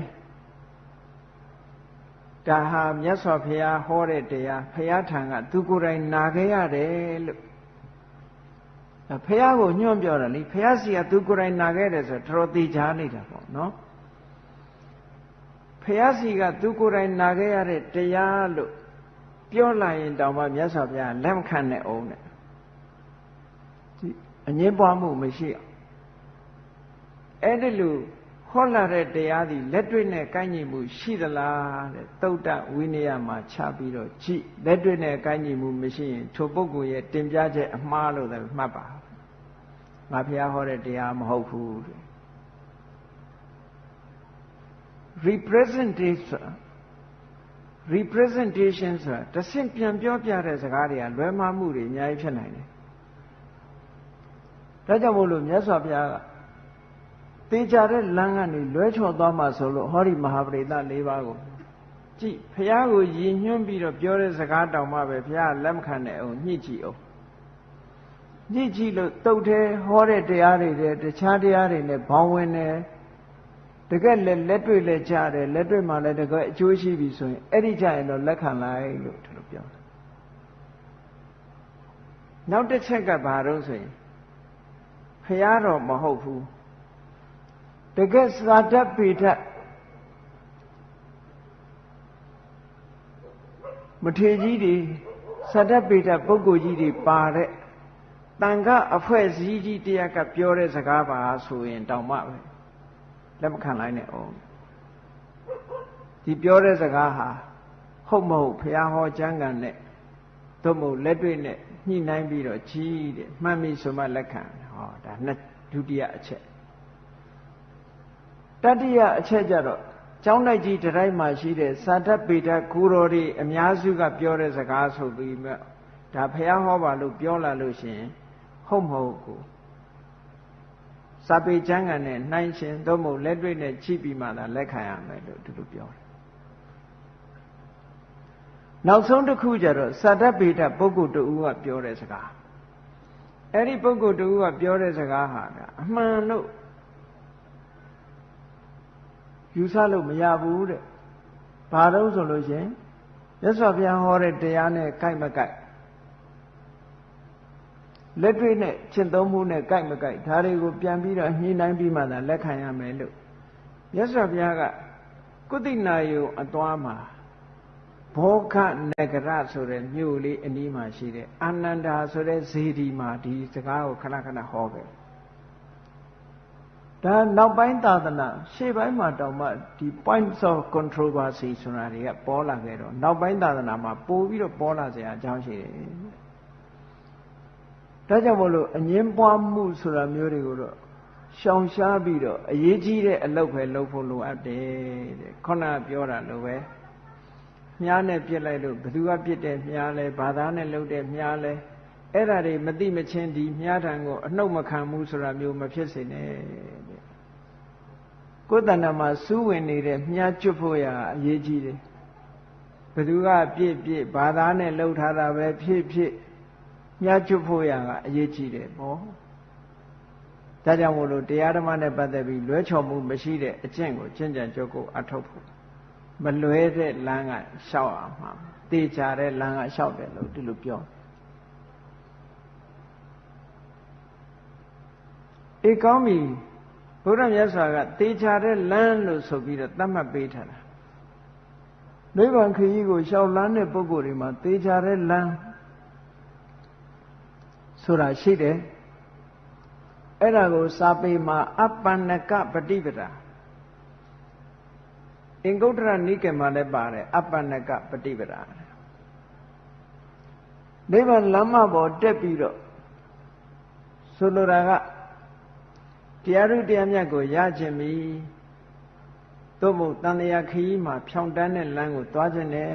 ဒါဟာမြတ်စွာဘုရားဟောတဲ့တရားဘုရားထံကသူကိုယ်တိုင်နာခဲ့ရတယ်လို့ဘုရားကိုညွှန်ပြောတာလေဘုရားစီကသူကိုယ်တိုင်နာခဲ့တယ်ဆိုတော့တော်သေးချာနေတာပေါ့နော်ဘုရားစီကသူကိုယ်တိုင်နာခဲ့ရတဲ့တရားလို့ပြောလာရင်တောင်မှမြတ်စွာဘုရားလက်မခံနဲ့အောင်တဲ့ဒီအငင်းပွားမှုမရှိအောင် အဲ့ဒီလိုဟောလာတဲ့တရားသည်လက်တွေ့နဲ့ကိုင်းညီမှုရှိသလားတဲ့တုတ်တဝိနည်းမှာခြားပြီးတော့ကြည့်လက်တွေ့နဲ့ကိုင်းညီမှုမရှိရင်ထိုပုဂ္ဂိုလ်ရဲ့တင်ပြချက်အမှားလို့လည်းမှတ်ပါငါဖះဟောတဲ့တရားမဟုတ်ဘူးတဲ့ representation representation ဆိုတာတဆင့်ပြန်ပြောပြတဲ့စကားတွေကလွဲမှားမှုတွေအများကြီးဖြစ်နိုင်တယ်ဒါကြောင့်မို့လို့မြတ်စွာဘုရားက တေချာတဲ့လမ်းကနေလွဲချော်သွားမှဆိုလို့ဟောဒီမဟာပရိသ၄ပါးကိုကြည့်ဖះကိုရည်ညွှန်းပြီးတော့ပြောတဲ့စကားတောင်မှပဲဖះလက်မခံတဲ့အောင်ညှိကြည့်အောင်ညှိကြည့်လို့တုတ်သေးဟောတဲ့တရားတွေတဲ့တခြားတရားတွေနဲ့ဘောင်းဝင်တယ်တကယ်လက်လက်တွေ့လက်ကြတယ်လက်တွေ့မှလည်းတကယ်အကျိုးရှိပြီဆိုရင်အဲ့ဒီကြရင်တော့လက်ခံလိုက်လို့ဒီလိုပြောတယ်နောက်တစ်ချက်ကဘာတော့ဆိုရင်ဖះတော်မဟုတ်ဘူး တကယ်စာတတ်ပေတတ်မထေကြီးတွေစာတတ်ပေတတ်ပုဂ္ဂိုလ်ကြီးတွေပါတဲ့တန်ခအဖွဲ့စည်းကြီးတရားကပြောတဲ့စကားပါဆိုရင်တောင်မှပဲလက်မခံလိုက်နဲ့အောင်ဒီပြောတဲ့စကားဟာဟုတ်မဟုတ်ဘုရားဟောကျမ်းဂန်နဲ့သို့မဟုတ်လက်တွေ့နဲ့ညှိနှိုင်းပြီးတော့ကြီးတဲ့မှတ်မိဆိုမှလက်ခံဟောဒါနှစ်ဒုတိယအချက် တတိယအချက်ကြတော့ကျောင်းလိုက်ကြီးတတိုင်းမှာရှိတဲ့သာတပေတဂူတော်တွေအများစုကပြောတဲ့စကားဆိုပြီးမှဒါဖះဟောပါလို့ပြောလာလို့ရှင်ဟုတ်မဟုတ်ကိုစာပေကျမ်းဂန်နဲ့နှိုင်းရှင်သို့မဟုတ်လက်တွေ့နဲ့ကြည့်ပြီးမှသာလက်ခံရမယ်လို့သူတို့ပြောတယ်နောက်ဆုံးတစ်ခုကျတော့သာတပေတပုဂ္ဂိုလ်တူကပြောတဲ့စကားအဲ့ဒီပုဂ္ဂိုလ်တူကပြောတဲ့စကားဟာအမှန်လို့ ယူဆလို့မရဘူးတဲ့ဘာတော့ဆိုလို့ရှင်မြမြတ်စွာဘုရားဟောတဲ့တရားနဲ့ကိုက်မကိုက်လက်တွေ့နဲ့ရှင်းသုံးမှုနဲ့ကိုက်မကိုက်ဒါတွေကိုပြန်ပြီးတော့ညှိနှိုင်းပြီးမှသာလက်ခံရမယ်လို့မြတ်စွာဘုရားကကုသိနာယုံအသွားမှာဘောခနဂရဆိုတဲ့မြို့လေးအနီးမှာရှိတဲ့အာနန္ဒာဆိုတဲ့ဇေဒီမှာဒီစကားကိုခဏခဏဟောခဲ့ ဒါနောက်ပိုင်းသာသနာရှေ့ပိုင်းမှာတောင်မှဒီ points of controversy ဆိုတာတွေကပေါ်လာခဲ့တော့နောက်ပိုင်းသာသနာမှာပို့ပြီးတော့ပေါ်လာစရာအကြောင်းရှိတယ်ဒါကြောင့်မို့လို့အငင်းပွားမှုဆိုတာမျိုးတွေကိုတော့ရှောင်ရှားပြီးတော့အရေးကြီးတဲ့အလုပ်ပဲလုပ်ဖို့လိုအပ်တယ်တဲ့ခုနပြောတာလိုပဲမြားနဲ့ပြစ်လိုက်လို့ဘသူကပြစ်တဲ့မြားလဲဘာသာနဲ့လှုပ်တဲ့မြားလဲအဲ့ဒါတွေမသိမချင်းဒီမြားထံကိုအနှုတ်မခံဘူးဆိုတာမျိုးမဖြစ်စေနဲ့တဲ့ ကိုယ်တဏ္ဍာမှာစူးဝင်နေတဲ့မြားကျွတ်ဖို့ရအရေးကြီးတယ်ဘသူကပြစ်ပြစ်ဘာသာနဲ့လှုပ်ထားတာပဲဖြစ်ဖြစ်မြားကျွတ်ဖို့ရကအရေးကြီးတယ်ပေါ့ဒါကြောင့်မို့လို့တရားဓမ္မနဲ့ပတ်သက်ပြီးလွဲချော်မှုမရှိတဲ့အကျင့်ကိုကျင့်ကြံကြုတ်ကိုအထောက်ဖို့မလွဲတဲ့လမ်းကရှောက်အောင်မှာတေချာတဲ့လမ်းကရှောက်တယ်လို့ဒီလိုပြောအေးကောင်းပြီ ဘုရားမြတ်စွာကတေချာတဲ့လမ်းလို့ဆိုပြီးတော့သတ်မှတ်ပေးထားတာနိဗ္ဗာန်ခရီးကိုရှောက်လန်းတဲ့ပုဂ္ဂိုလ်တွေမှာတေချာတဲ့လမ်းဆိုတာရှိတယ်အဲ့ဒါကိုစာပေမှာအပ္ပန္နကပฏิပဒါအင်္ဂုတ္တရနိကေမှာလည်းပါတယ်အပ္ပန္နကပฏิပဒါနိဗ္ဗာန်လမ်းမပေါ်တက်ပြီးတော့ဆိုလိုတာက တရားဥတရားမြတ်ကိုရခြင်းပြီသို့မဟုတ်တန်လျာခရီးမှာဖြောင်းတန်းတဲ့လမ်းကိုသွားခြင်းနဲ့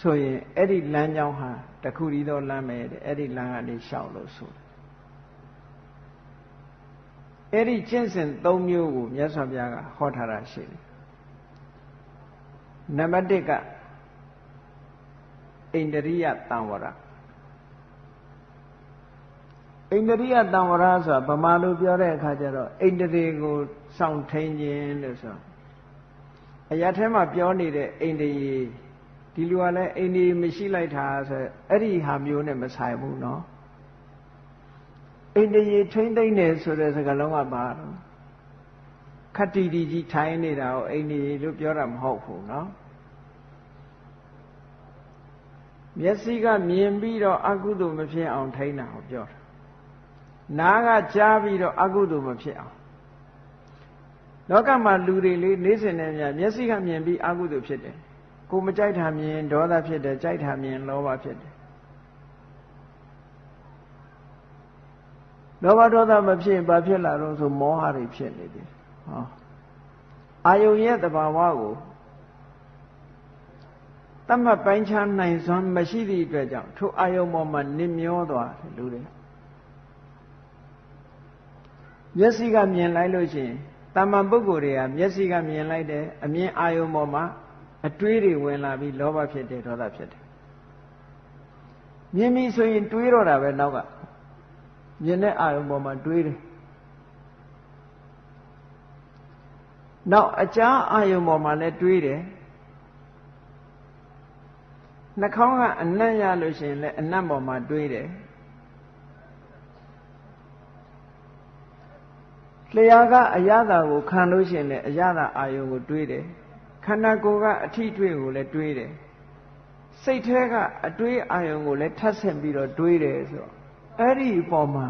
ဆိုရင်အဲ့ဒီလမ်းကြောင်းဟာတခုတည်းသောလမ်းပဲတဲ့အဲ့ဒီလမ်းကနေရှောက်လို့ဆိုအဲ့ဒီကျင့်စဉ်၃မျိုးကိုမြတ်စွာဘုရားကဟောထားတာရှိတယ်နံပါတ်1ကဣန္ဒရိယတံဝရ ဣန္ဒရိယတံဝရဆိုတာဗမာလိုပြောတဲ့အခါကျတော့ဣန္ဒြေကိုစောင့်ထိန်ခြင်းလို့ဆိုအရာထဲမှာပြောနေတဲ့ဣန္ဒြေဒီလူကလည်းဣန္ဒြေမရှိလိုက်တာဆိုအဲ့ဒီဟာမျိုးနဲ့မဆိုင်ဘူးเนาะဣန္ဒြေထိမ့်သိမ့်နေဆိုတဲ့စကားလုံးကပါတော့ခတ္တိတီကြီးထိုင်နေတာကိုဣန္ဒြေလို့ပြောတာမဟုတ်ဘူးเนาะမျက်စိကမြင်ပြီးတော့အကုသိုလ်မဖြစ်အောင်ထိန်းတာကိုပြောတာ နားကကြားပြီးတော့အကုသိုလ်မဖြစ်အောင်လောကမှာလူတွေလေးနေစဉ်နဲ့များမျက်စိကမြင်ပြီးအကုသိုလ်ဖြစ်တယ်ကိုမကြိုက်တာမြင်ဒေါသဖြစ်တယ်ကြိုက်တာမြင်လောဘဖြစ်တယ်လောဘဒေါသမဖြစ်ဘာဖြစ်လာတော့ဆိုမောဟတွေဖြစ်နေတယ်ဟောအာယုံရဲ့တဘာဝကိုတတ်မှတ်ပိုင်းခြားနိုင်စွမ်းမရှိသည့်အတွက်ကြောင့်ထိုအာယုံပေါ်မှာနစ်မျောသွားတယ်လူတွေ မျက်စိကမြင်လိုက်လို့ရှိရင်တာမန်ပုဂ္ဂိုလ်တွေကမျက်စိကမြင်လိုက်တယ်အမြင်အာယုံပေါ်မှာအတွေးတွေဝင်လာပြီးလောဘဖြစ်တယ်ဒေါသဖြစ်တယ်မြင်ပြီဆိုရင်တွေးတော့တာပဲနောက်ကမြင်တဲ့အာယုံပေါ်မှာတွေးတယ်နောက်အကြာအာယုံပေါ်မှာလည်းတွေးတယ်နှာခေါင်းကအနံ့ရလို့ရှိရင်လည်းအနံ့ပေါ်မှာတွေးတယ် လျှာကအရသာကိုခံလို့ရှိရင်လည်းအရသာအာယုံကိုတွေးတယ်ခန္ဓာကိုယ်ကအထီးတွေးကိုလည်းတွေးတယ်စိတ်ထဲကအတွေးအာယုံကိုလည်းထပ်ဆင့်ပြီးတော့တွေးတယ်ဆိုတော့အဲ့ဒီအပေါ်မှာ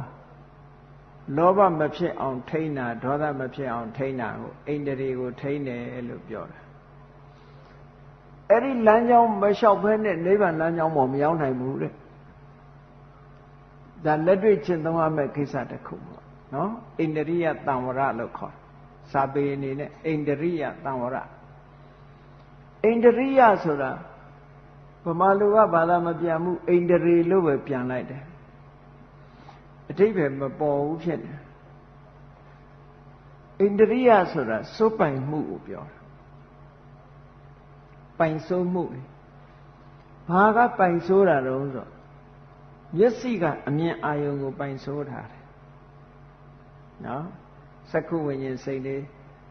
လောဘမဖြစ်အောင်ထိန်းတာဒေါသမဖြစ်အောင်ထိန်းတာကိုအိန္ဒြေကိုထိန်းတယ်လို့ပြောတာအဲ့ဒီလမ်းကြောင်းမလျှောက်ဘဲနဲ့နိဗ္ဗာန်လမ်းကြောင်းပေါ်မရောက်နိုင်ဘူးတဲ့ဒါလက်တွေ့ကျင့်သုံးရမယ့်ကိစ္စတစ်ခုပေါ့ နော်အိန္ဒြိယတံဝရလို့ခေါ်စာပေအနေနဲ့အိန္ဒြိယတံဝရအိန္ဒြိယဆိုတာဗမာလူကဘာသာမပြန်မှုအိန္ဒြေလို့ပဲပြန်လိုက်တယ်အတိပ္ပယ်မပေါ်ဘူးဖြစ်နေအိန္ဒြိယဆိုတာစိုးပိုင်မှုကိုပြောတာပိုင်စိုးမှုလေဘာကပိုင်စိုးတာတော့ဆိုမျက်စိကအမြင်အာယုံကိုပိုင်စိုးထားတယ် နော်စက္ခုဝိညာဉ်စိတ်လေး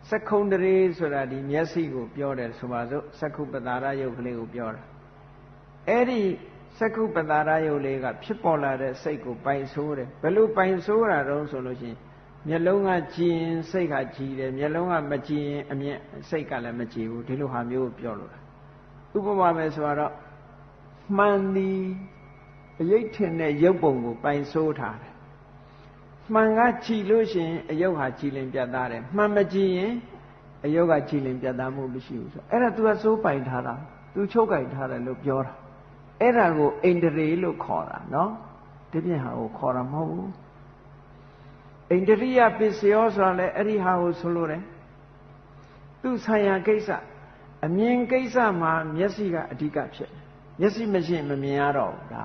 စက္ခုံတရေဆိုတာဒီမျက်စိကိုပြောတယ်ဆိုပါစို့စက္ခုပတာရယုတ်ကလေးကိုပြောတာအဲ့ဒီစက္ခုပတာရယုတ်လေးကဖြစ်ပေါ်လာတဲ့စိတ်ကိုပိုင်ဆိုးတယ်ဘယ်လိုပိုင်ဆိုးတာတုံးဆိုလို့ရှိရင်မျက်လုံးကကြည်ရင်စိတ်ကကြည်တယ်မျက်လုံးကမကြည်ရင်အမြင်စိတ်ကလည်းမကြည်ဘူးဒီလိုဟာမျိုးကိုပြောလို့တာဥပမာပဲဆိုတော့မှန်သည်အယိတ်ထင်တဲ့ရုပ်ပုံကိုပိုင်ဆိုးထားတယ် မှန်ကကြည်လို့ရှိရင်အယုတ်ဟာကြည်လင်ပြတ်သားတယ်မှန်မကြည်ရင်အယုတ်ကကြည်လင်ပြတ်သားမှုမရှိဘူးဆိုအဲ့ဒါ तू ကစိုးပိုင်ထားတာ तू ချုပ်ကင်ထားတယ်လို့ပြောတာအဲ့ဒါကိုအိန္ဒြေလို့ခေါ်တာနော်ဒီပြင်ဟာကိုခေါ်တာမဟုတ်ဘူးအိန္ဒြိယပစ္စယောဆိုတာလည်းအဲ့ဒီဟာကိုဆိုလို့တယ်သူဆိုင်ရာကိစ္စအမြင်ကိစ္စမှာမျက်စိကအဓိကဖြစ်တယ်မျက်စိမရှိမမြင်ရတော့ဘူးဒါ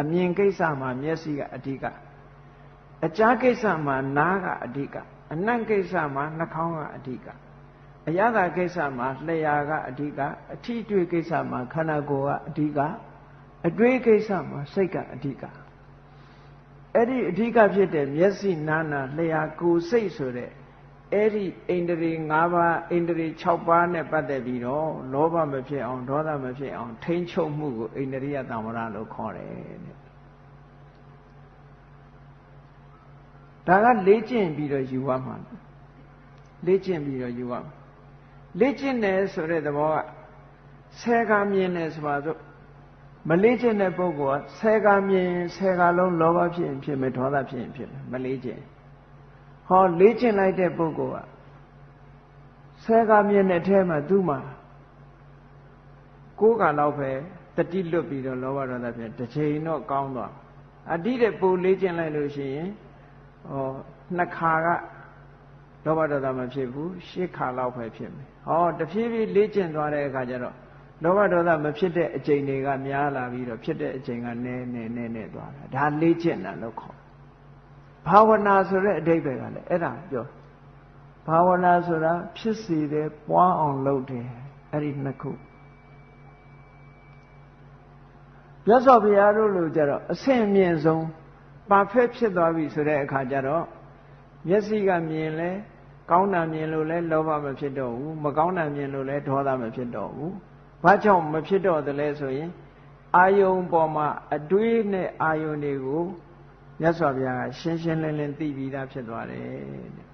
အမြင်ကိစ္စမှာမျက်စိကအဓိက အကြားကိစ္စမှာနားကအဓိကအနံ့ကိစ္စမှာနှာခေါင်းကအဓိကအရသာကိစ္စမှာလျှာကအဓိကအထီးတွေ့ကိစ္စမှာခန္ဓာကိုယ်ကအဓိကအတွေးကိစ္စမှာစိတ်ကအဓိကအဲ့ဒီအဓိကဖြစ်တဲ့မျက်စိနာနာလျှာကိုယ်စိတ်ဆိုတဲ့အဲ့ဒီအိန္ဒြေ၅ပါးအိန္ဒြေ6ပါးနဲ့ပတ်သက်ပြီးတော့လောဘမဖြစ်အောင်ဒေါသမဖြစ်အောင်ထိမ့်ချုပ်မှုကိုအိန္ဒြိယတံဝရလို့ခေါ်တယ်တဲ့ ဒါကလေ့ကျင့်ပြီးတော့ယူရမှာလေ့ကျင့်ပြီးတော့ယူရမှာလေ့ကျင့်တယ်ဆိုတဲ့သဘောကဆဲကားမြင်တယ်ဆိုပါစို့မလေးကျင့်တဲ့ပုဂ္ဂိုလ်ကဆဲကားမြင်ဆဲကားလုံးလောဘဖြစ်ရင်ဖြစ်မယ်ဒေါသဖြစ်ရင်ဖြစ်မယ်မလေးကျင့်ဟောလေးကျင့်လိုက်တဲ့ပုဂ္ဂိုလ်ကဆဲကားမြင်တဲ့အထဲမှာသူ့မှာကိုးကလောက်ပဲတတိလွတ်ပြီးတော့လောဘဒေါသဖြစ်တစ်ချိန်တော့ကောင်းသွားအတိတဲ့ပူလေးကျင့်လိုက်လို့ရှိရင် ဟောနှစ်ခါကလောဘဒေါသမဖြစ်ဘူးရှစ်ခါလောက်ပဲဖြစ်မယ်ဟောတဖြည်းဖြည်းလေ့ကျင့်သွားတဲ့အခါကျတော့လောဘဒေါသမဖြစ်တဲ့အချိန်တွေကများလာပြီးတော့ဖြစ်တဲ့အချိန်ကနည်းနည်းနည်းနည်းသွားတာဒါလေ့ကျင့်တာလို့ခေါ်ဘာဝနာဆိုတဲ့အဓိပ္ပာယ်ကလည်းအဲ့ဒါပြောဘာဝနာဆိုတာဖြစ်စီတယ်ပွားအောင်လုပ်တယ်အဲ့ဒီနှစ်ခုမြတ်စွာဘုရားတို့လိုကြတော့အဆင့်အမြင့်ဆုံး ပါဖက်ဖြစ်သွားပြီဆိုတဲ့အခါကျတော့မျက်စိကမြင်လဲကောင်းတာမြင်လို့လဲလောဘမဖြစ်တော့ဘူးမကောင်းတာမြင်လို့လဲဒေါသမဖြစ်တော့ဘူးဘာကြောင့်မဖြစ်တော့သလဲဆိုရင်အာယုံပေါ်မှာအတွေးနဲ့အာယုံတွေကိုမြတ်စွာဘုရားကရှင်းရှင်းလင်းလင်းသိပြီးသားဖြစ်သွားတယ်တဲ့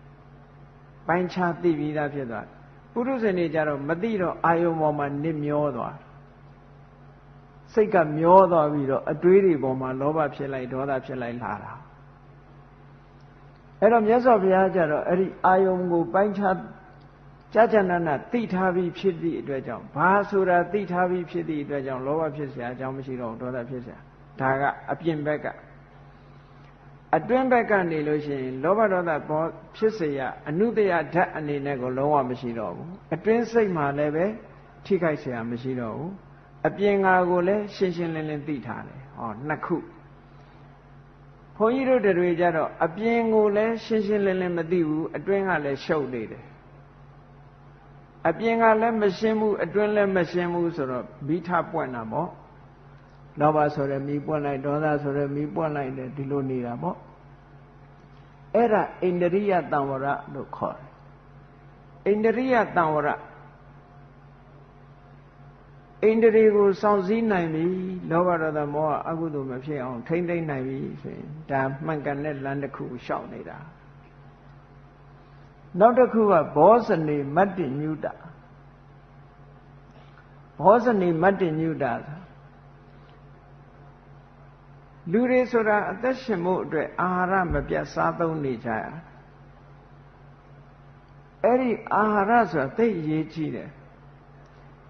ပိုင်းခြားသိပြီးသားဖြစ်သွားပုရုဇဉ်တွေကြတော့မသိတော့အာယုံပေါ်မှာနစ်မျောသွား စိတ်ကမျောသွားပြီးတော့အတွေးတွေပေါ်မှာလောဘဖြစ်လိုက်ဒေါသဖြစ်လိုက်လာတာအဲ့တော့မြတ်စွာဘုရားကြတော့အဲ့ဒီအာယုံကိုပိုင်းခြားကြာကြာနာနာသိထားပြီးဖြစ်သည့်အတွက်ကြောင့်ဘာဆိုတာသိထားပြီးဖြစ်သည့်အတွက်ကြောင့်လောဘဖြစ်เสียအကြောင်းမရှိတော့ဒေါသဖြစ်เสียဒါကအပြင်ဘက်ကအတွင်းဘက်ကနေလို့ရှိရင်လောဘဒေါသဘောဖြစ်เสียအနုတယဓာတ်အနေနဲ့ကိုလုံးဝမရှိတော့ဘူးအတွင်းစိတ်မှာလည်းပဲထိခိုက်เสียမရှိတော့ဘူး အပြင်ငါကိုလည်းရှင်းရှင်းလင်းလင်းသိထားတယ်ဟောနှစ်ခုဘုန်းကြီးတို့တွေကြတော့အပြင်ကိုလည်းရှင်းရှင်းလင်းလင်းမသိဘူးအတွင်းကလည်းရှုပ်နေတယ်အပြင်ကလည်းမရှင်းဘူးအတွင်းလည်းမရှင်းဘူးဆိုတော့မိထပွင့်တာပေါ့လောဘဆိုရယ်မိပွင့်လိုက်ဒေါသဆိုရယ်မိပွင့်လိုက်တယ်ဒီလိုနေတာပေါ့အဲ့ဒါအိန္ဒြိယတံဝရလို့ခေါ်တယ်အိန္ဒြိယတံဝရ အိန္ဒြေကိုစောင့်စည်းနိုင်ပြီလောဘဒေါသမောဟအကုသိုလ်မဖြစ်အောင်ထိမ့်သိမ့်နိုင်ပြီဆိုရင်ဒါမှန်ကန်တဲ့လမ်းတစ်ခုရှောက်နေတာနောက်တစ်ခုကဘောဇနေမတ္တိညုတဘောဇနေမတ္တိညုတလူတွေဆိုတာအသက်ရှင်ဖို့အတွက်အာဟာရမပြတ်စားသုံးနေကြရအဲ့ဒီအာဟာရဆိုတာသိအရေးကြီးတယ်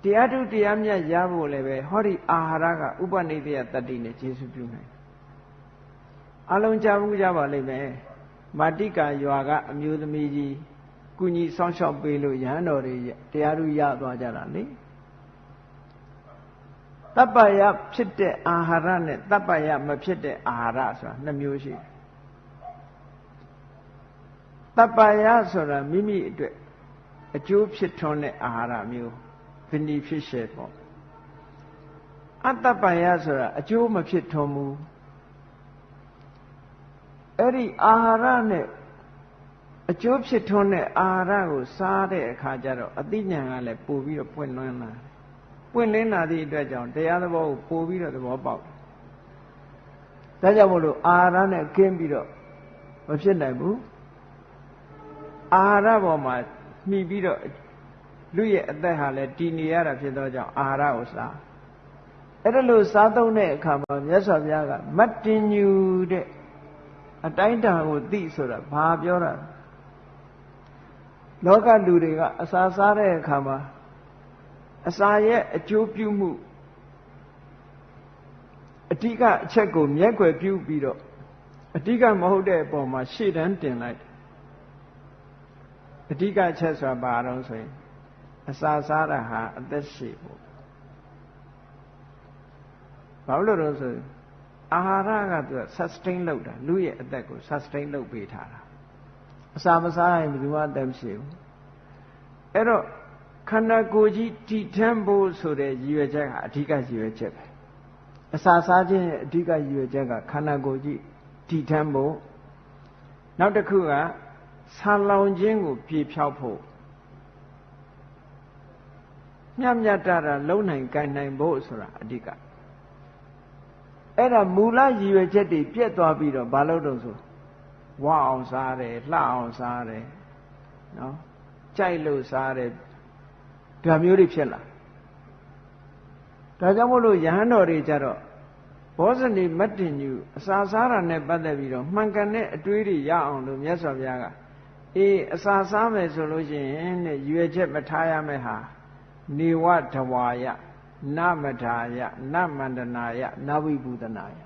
တရားထုတရားမြတ်ရဖို့လည်းပဲဟောဒီအာဟာရကဥပနိဒေယတတ္တိနဲ့ကျေစုပြုနိုင်အလုံးကြဘူးကြပါလိမ့်မယ်မာတိကာရွာကအမျိုးသမီးကြီးကုညီဆောင်းလျှောက်ပေးလို့ရဟန်းတော်တွေတရားထုရသွားကြတာလေတပ္ပယဖြစ်တဲ့အာဟာရနဲ့တပ္ပယမဖြစ်တဲ့အာဟာရဆိုတာနှစ်မျိုးရှိတယ်တပ္ပယဆိုတာမိမိအတွက်အကျိုးဖြစ်ထွန်းတဲ့အာဟာရမျိုး beneficial ပေါ့အတ္တပယဆိုတာအကျိုးမဖြစ်ထွန်းဘူးအဲ့ဒီအာဟာရနဲ့အကျိုးဖြစ်ထွန်းတဲ့အာဟာရကိုစားတဲ့အခါကျတော့အသိဉာဏ်ကလည်းပို့ပြီးတော့ပွင့်လွှမ်းလာပွင့်လင်းလာသည့်အတွက်ကြောင့်တရားသဘောကိုပို့ပြီးတော့သဘောပေါက်တယ်ဒါကြောင့်မို့လို့အာဟာရနဲ့ကင်းပြီးတော့မဖြစ်နိုင်ဘူးအာဟာရပေါ်မှာမှီပြီးတော့ လူရဲ့အသက်ဟာလည်းတည်နေရတာဖြစ်သောကြောင့်အာဟာရကိုစားအဲ့ဒါလို့စားသုံးတဲ့အခါမှာမြတ်စွာဘုရားကမတ်တင်ညူတဲ့အတိုင်းတန်ကိုသိဆိုတာဘာပြောတာလောကလူတွေကအစာစားတဲ့အခါမှာအစာရဲ့အကျိုးပြုမှုအဓိကအချက်ကိုမျက်ွယ်ပြုပြီးတော့အဓိကမဟုတ်တဲ့အပေါ်မှာရှေ့တန်းတင်လိုက်အဓိကအချက်ဆိုတာဘာတော့ဆိုရင် အစာစားတာဟာအသက်ရှည်ဖို့ဘာလို့လဲဆိုရင်အာဟာရကသူက sustain လုပ်တာလူရဲ့အသက်ကို sustain လုပ်ပေးထားတာအစာမစားရင်ဘယ်သူမှအသက်မရှိဘူးအဲ့တော့ခန္ဓာကိုယ်ကြီးတည်ထမ်းဖို့ဆိုတဲ့ရည်ရွယ်ချက်ကအဓိကရည်ရွယ်ချက်ပဲအစာစားခြင်းရဲ့အဓိကရည်ရွယ်ချက်ကခန္ဓာကိုယ်ကြီးတည်ထမ်းဖို့နောက်တစ်ခုကဆာလောင်ခြင်းကိုပြေဖြောက်ဖို့ မြတ်မြတ်တာလုံနိုင်ကြနိုင်ဖို့ဆိုတာအဓိကအဲ့ဒါမူလရည်ရွယ်ချက်တွေပြက်သွားပြီးတော့ဘာလို့တုံးဆိုဝအောင်စားတယ်လှအောင်စားတယ်နော်ကြိုက်လို့စားတယ်ဒါမျိုးတွေဖြစ်လာဒါကြောင့်မို့လို့ယဟန်တော်တွေကြတော့ဘောဇနီမတ်တင်ညူအစာစားတာနဲ့ပတ်သက်ပြီးတော့မှန်ကန်တဲ့အတွေးတွေရအောင်လို့မြတ်စွာဘုရားကအေးအစာစားမယ်ဆိုလို့ရှိရင်တဲ့ရွယ်ချက်မထားရမယ့်ဟာ နေဝတဝါယနမထာယနမန္တနာယနဝိပုဒနာယ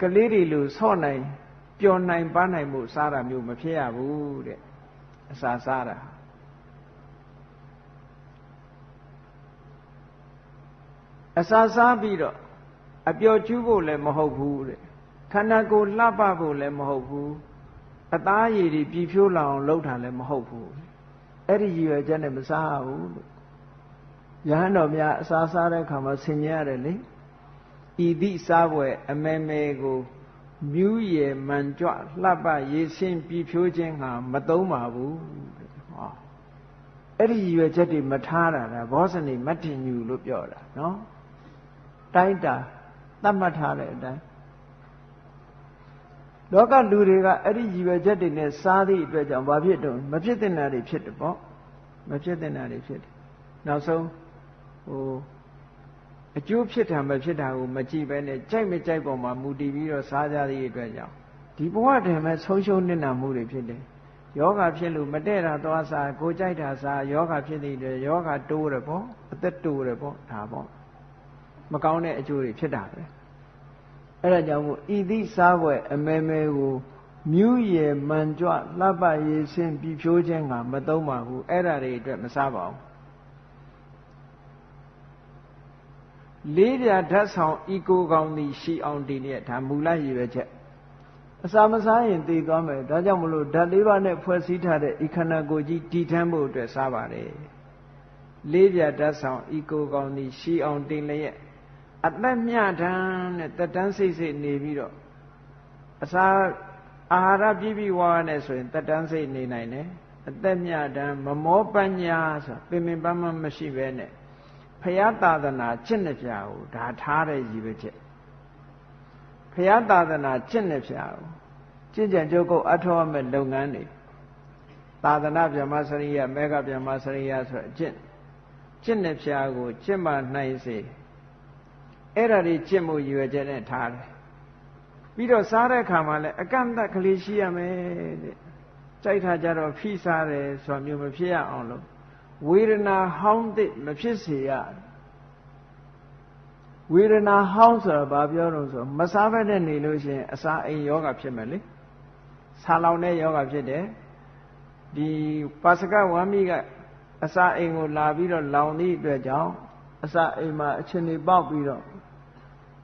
ကလေးတွေလို့ဆော့နိုင်ပျော်နိုင်ပန်းနိုင်မှုစားတာမျိုးမဖြစ်ရဘူးတဲ့အစာစားတာအစာစားပြီးတော့အပျော်ကျူးဖို့လည်းမဟုတ်ဘူးတဲ့ခန္ဓာကိုယ်လှပဖို့လည်းမဟုတ်ဘူးအသားရည်တွေပြည့်ဖြိုးလာအောင်လုပ်တာလည်းမဟုတ်ဘူးအဲ့ဒီရည်ရွယ်ချက်နဲ့မစားဘူးလို့ ယဟန်တော်များအစာစားတဲ့အခါမှာဆင်ញရတယ်လေဤသည့်စားပွဲအမဲမဲကိုမြူးရယ်မှန်ကြွလှပရေးဆင်းပြည့်ဖြိုးခြင်းဟာမသုံးပါဘူးဟောအဲ့ဒီရည်ရွယ်ချက်တွေမထားတာဒါဘောဇနီမတ်တင်ညူလို့ပြောတာနော်တိုင်းတာသတ်မှတ်ထားတဲ့အတိုင်းလောကလူတွေကအဲ့ဒီရည်ရွယ်ချက်တွေနဲ့စားသည့်အတွက်ကြောင့်ဘာဖြစ်တော့မဖြစ်တဲ့နာတွေဖြစ်တယ်ပေါ့မဖြစ်တဲ့နာတွေဖြစ်တယ်နောက်ဆုံး ဟိုအကျိုးဖြစ်တာမဖြစ်တာကိုမကြည့်ပဲနဲ့ကြိုက်မကြိုက်ပေါ်မှာမူတည်ပြီးတော့စားကြသည့်အတွက်ကြောင့်ဒီဘဝတည်းမဲ့ဆုံးရှုံးနေတာမှုတွေဖြစ်တယ်ယောဂဖြစ်လို့မတဲ့တာသွားစားကိုကြိုက်တာစားယောဂဖြစ်တဲ့အတွက်ယောဂတိုးတယ်ပေါ့အသက်တိုးတယ်ပေါ့ဒါပေါ့မကောင်းတဲ့အကျိုးတွေဖြစ်တာပဲအဲ့ဒါကြောင့်မို့ဤသည့်စားပွဲအမဲမဲကိုမြူးရယ်မှန်ကြွလှပရေးဆင်းပြီးဖြိုးခြင်းကမသုံးပါဘူးအဲ့ဒါတွေအတွက်မစားပါဘူး လေးပြဓာတ်ဆောင်ဤကိုကောင်းသည်ရှိအောင်တည်တဲ့ဒါမူလရည်ပဲချက်အစာမစားရင်တည်သွားမယ်ဒါကြောင့်မလို့ဓာတ်လေးပါးနဲ့ဖွဲ့စည်းထားတဲ့ဤခန္ဓာကိုယ်ကြီးတည်ထမ်းဖို့အတွက်စားပါတယ်လေးပြဓာတ်ဆောင်ဤကိုကောင်းသည်ရှိအောင်တည်လျက်အသက်မြတမ်းနဲ့တက်တန်းစိတ်စိတ်နေပြီးတော့အစာအာဟာရပြည့်ပြည့်ဝဝနဲ့ဆိုရင်တက်တန်းစိတ်နေနိုင်တယ်အသက်မြတမ်းမမောပညာဆိုပင်ပင်ပန်းပန်းမရှိပဲနဲ့ ဖရာသာသနာကျင့်တဲ့ပြာကိုဒါထားတဲ့ရည်ပဲချက်ဖရာသာသနာကျင့်တဲ့ပြာကိုကျင့်ကြံကြုတ်ကုတ်အထောက်အမဲ့လုပ်ငန်းတွေသာသနာဗျမစရိယမေဃဗျမစရိယဆိုအကျင့်ကျင့်တဲ့ပြာကိုကျင့်မှနိုင်စေအဲ့ဒါတွေကျင့်မှုရွယ်ချက်နဲ့ထားတယ်ပြီးတော့စားတဲ့အခါမှာလည်းအကန့်အသတ်ကလေးရှိရမယ်တဲ့ကြိုက်တာကြတော့ဖိစားတယ်ဆိုတာမျိုးမဖြစ်ရအောင်လို့ ဝေဒနာဟောင်းတဲ့မဖြစ်စေရဝေဒနာဟောင်းဆိုတာဘာပြောလို့ဆိုမစားဘဲနဲ့နေလို့ရှိရင်အစာအိမ်ယောဂဖြစ်မယ်လေဆာလောင်တဲ့ယောဂဖြစ်တယ်ဒီပါစကဝမ်းမိကအစာအိမ်ကိုလာပြီးတော့လောင်သည့်အတွက်ကြောင့်အစာအိမ်မှာအချင်းတွေပေါက်ပြီးတော့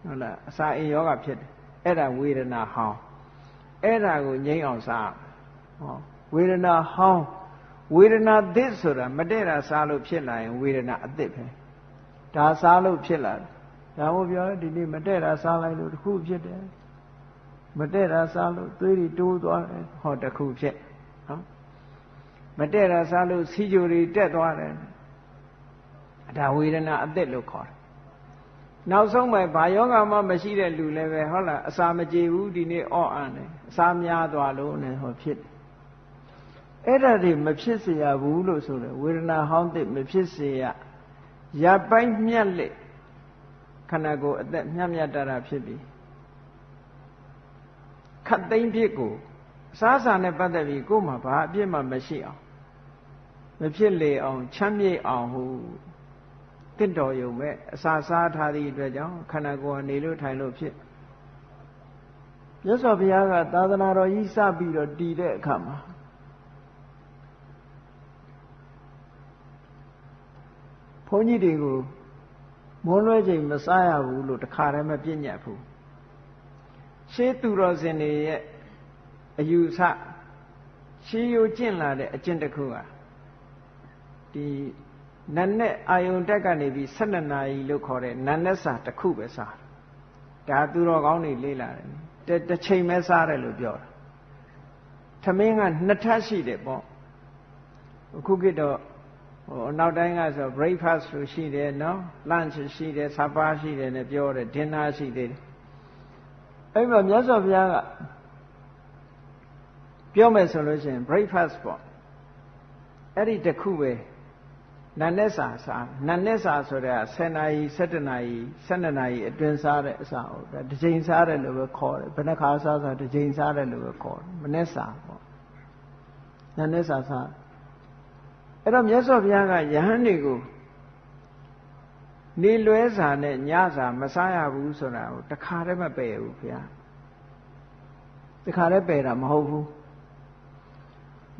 ဟုတ်လားအစာအိမ်ယောဂဖြစ်တယ်အဲ့ဒါဝေဒနာဟောင်းအဲ့ဒါကိုငြိမ်းအောင်စားဟောဝေဒနာဟောင်း ဝေဒနာသစ်ဆိုတာမတည့်တာစားလို့ဖြစ်လာရင်ဝေဒနာအသစ်ပဲဒါစားလို့ဖြစ်လာတယ်ဒါမို့ပြောဒီနေ့မတည့်တာစားလိုက်လို့တခုဖြစ်တယ်မတည့်တာစားလို့သွေးတွေတိုးသွားတယ်ဟောတခုဖြစ်နော်မတည့်တာစားလို့စီကြိုတွေတက်သွားတယ်ဒါဝေဒနာအသက်လို့ခေါ်တယ်နောက်ဆုံးပဲဘာယောဂမှမရှိတဲ့လူလည်းပဲဟုတ်လားအစာမကြေဘူးဒီနေ့အော့အန်တယ်အစာများသွားလို့နဲ့ဟောဖြစ်တယ် အဲ့ဒါတွေမဖြစ်เสียဘူးလို့ဆိုတယ်ဝေဒနာဟောင်းသစ်မဖြစ်เสียရပိုင်းမြတ်လက်ခန္ဓာကိုယ်အသက်မြတ်မြတ်တာတာဖြစ်ပြီခတ်သိမ့်ဖြစ်ကိုအစားအစာနဲ့ပတ်သက်ပြီးကိုယ်မှာဘာအပြစ်မှမရှိအောင်မဖြစ်လေအောင်ချမ်းမြေ့အောင်ဟုတင့်တော်ယုံမဲ့အစာစားထားသည့်အတွက်ကြောင့်ခန္ဓာကိုယ်ကနေလို့ထိုင်လို့ဖြစ်မြတ်စွာဘုရားကသာသနာတော်ကြီးစပြီးတော့တည်တဲ့အခါမှာ န်းကြီးတွေကိုမွန်းလွဲချိန်မစားရဘူးလို့တခါတည်းမပြည့်ညတ်ဘူးရှေးသူတော်စင်တွေရဲ့အယူဆရှေးရိုးကျင့်လာတဲ့အကျင့်တစ်ခုဟာဒီနတ်နဲ့အာယုန်တက်ကနေပြီး12နာရီလို့ခေါ်တဲ့နတ်နဲ့စာတစ်ခုပဲစားဒါသူတော်ကောင်းတွေလေးလာတယ်တစ်ချိန်ပဲစားတယ်လို့ပြောတာသမင်းကနှစ်ထပ်ရှိတယ်ပေါ့အခုခေတ်တော့ ဟိုနောက်တိုင်းကဆို breakfast ဆိုရှိတယ်နော် lunch ရှိတယ် supper ရှိတယ်နဲ့ပြောတယ် dinner ရှိသေးတယ်အဲ့မှာမြတ်စွာဘုရားကပြောမယ်ဆိုလို့ရှိရင် breakfast ပေါ့အဲ့ဒီတခုပဲနတ်နဲ့စာစားနတ်နဲ့စာဆိုတဲ့10နာရီ17နာရီ12နာရီအတွင်းစားတဲ့အစာဟုတ်ဒါတစ်ချိန်စားတယ်လို့ပဲခေါ်တယ်ဘယ်နှခါစားစားတစ်ချိန်စားတယ်လို့ပဲခေါ်တယ်မနဲ့စာပေါ့နတ်နဲ့စာစား အဲ့တော့မြတ်စွာဘုရားကယဟန်တွေကိုနေလွဲစာနဲ့ညစာမစားရဘူးဆိုတာကိုတခါတည်းမပယ်ဘူးဘုရားတခါတည်းပယ်တာမဟုတ်ဘူး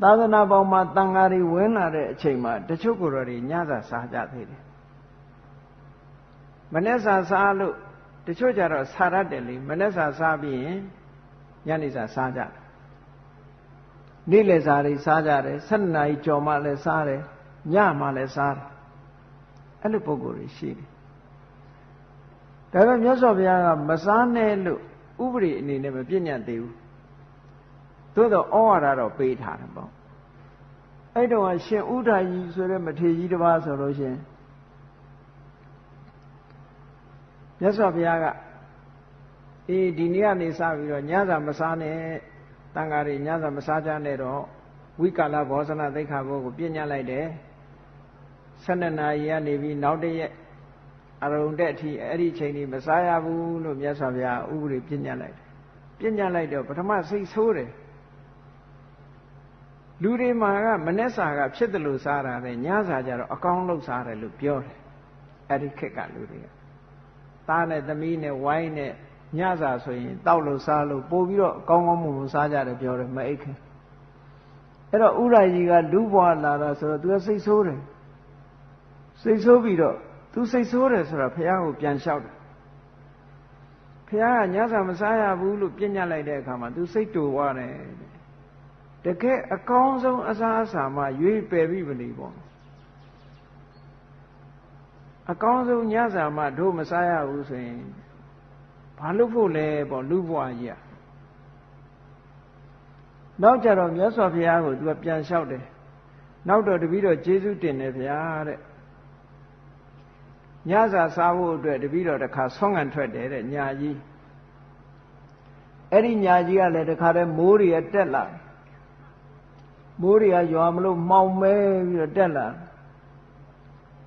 သာသနာပေါင်းမှာတန်ဃာတွေဝင်လာတဲ့အချိန်မှာတချို့ကိုယ်တော်တွေညစာစားကြသေးတယ်မနေ့စာစားလို့တချို့ကြတော့စားရတယ်လေမနေ့စာစားပြီးရင်ညနေစာစားကြတယ် နေ့လယ်စာတွေစားကြတယ်7နာရီကြော်မှလည်းစားတယ်ညမှလည်းစားတယ်အဲ့လိုပုံကိုယ်တွေရှိတယ်ဒါပေမဲ့မြတ်စွာဘုရားကမစားနဲ့လို့ဥပဒေအနေနဲ့မပြည့်ညတ်သေးဘူးသို့တော့ဩဝါဒတော့ပေးထားတယ်ပေါ့အဲ့တော့ရှင်ဥဒ္ဒါကြီးဆိုတဲ့မထေရကြီးတစ်ပါးဆိုလို့ရှင်မြတ်စွာဘုရားကအေးဒီနေ့ကနေစပြီးတော့ညစာမစားနဲ့ တန်ဃာတွေညစာမစားကြနဲ့တော့ဝိကာလဘောဇနသိက္ခာဘုကိုပြညတ်လိုက်တယ်12နာရီကနေပြီးနောက်တရက်အရုံတဲ့အထိအဲ့ဒီချိန်ကြီးမစားရဘူးလို့မြတ်စွာဘုရားဥပဒေပြညတ်လိုက်တယ်ပြညတ်လိုက်တော့ပထမစိတ်ဆိုးတယ်လူတွေမှာကမနှက်စာကဖြစ်တယ်လို့စားတာပဲညစာကြတော့အကောင်းလို့စားတယ်လို့ပြောတယ်အဲ့ဒီခက်ကလူတွေကသားနဲ့သမီးနဲ့ဝိုင်းနဲ့ ညစာဆိုရင်တောက်လို့စားလို့ပို့ပြီးတော့ကောင်းကောင်းမွန်မွန်စားကြတယ်ပြောတယ်မအိတ်ခင်အဲ့တော့ဥရကြီးကလူဘွားလာတာဆိုတော့သူကစိတ်ဆိုးတယ်စိတ်ဆိုးပြီးတော့သူစိတ်ဆိုးတယ်ဆိုတော့ဘုရားကိုပြန်လျှောက်တယ်ဘုရားကညစာမစားရဘူးလို့ပြညတ်လိုက်တဲ့အခါမှာသူစိတ်တူသွားတယ်တကယ်အကောင်းဆုံးအစားအစာမှရွေးပယ်ပြီးမနေပေါ့အကောင်းဆုံးညစာမှတို့မစားရဘူးဆိုရင် ဘာလို့ဖို့လဲပေါ့လူဘွားကြီးอ่ะနောက်ကြတော့မြတ်စွာဘုရားကိုသူကပြန်လျှောက်တယ်နောက်တော့တပည့်တော်ကျေးဇူးတင်တယ်ဗျာတဲ့ညစာစားဖို့အတွက်တပည့်တော်တခါဆောင်းငံထွက်တယ်တဲ့ညာကြီးအဲ့ဒီညာကြီးကလည်းတခါတည်းမိုးတွေတက်လာမိုးတွေကရွာမလို့မှောင်မဲပြီးတော့တက်လာ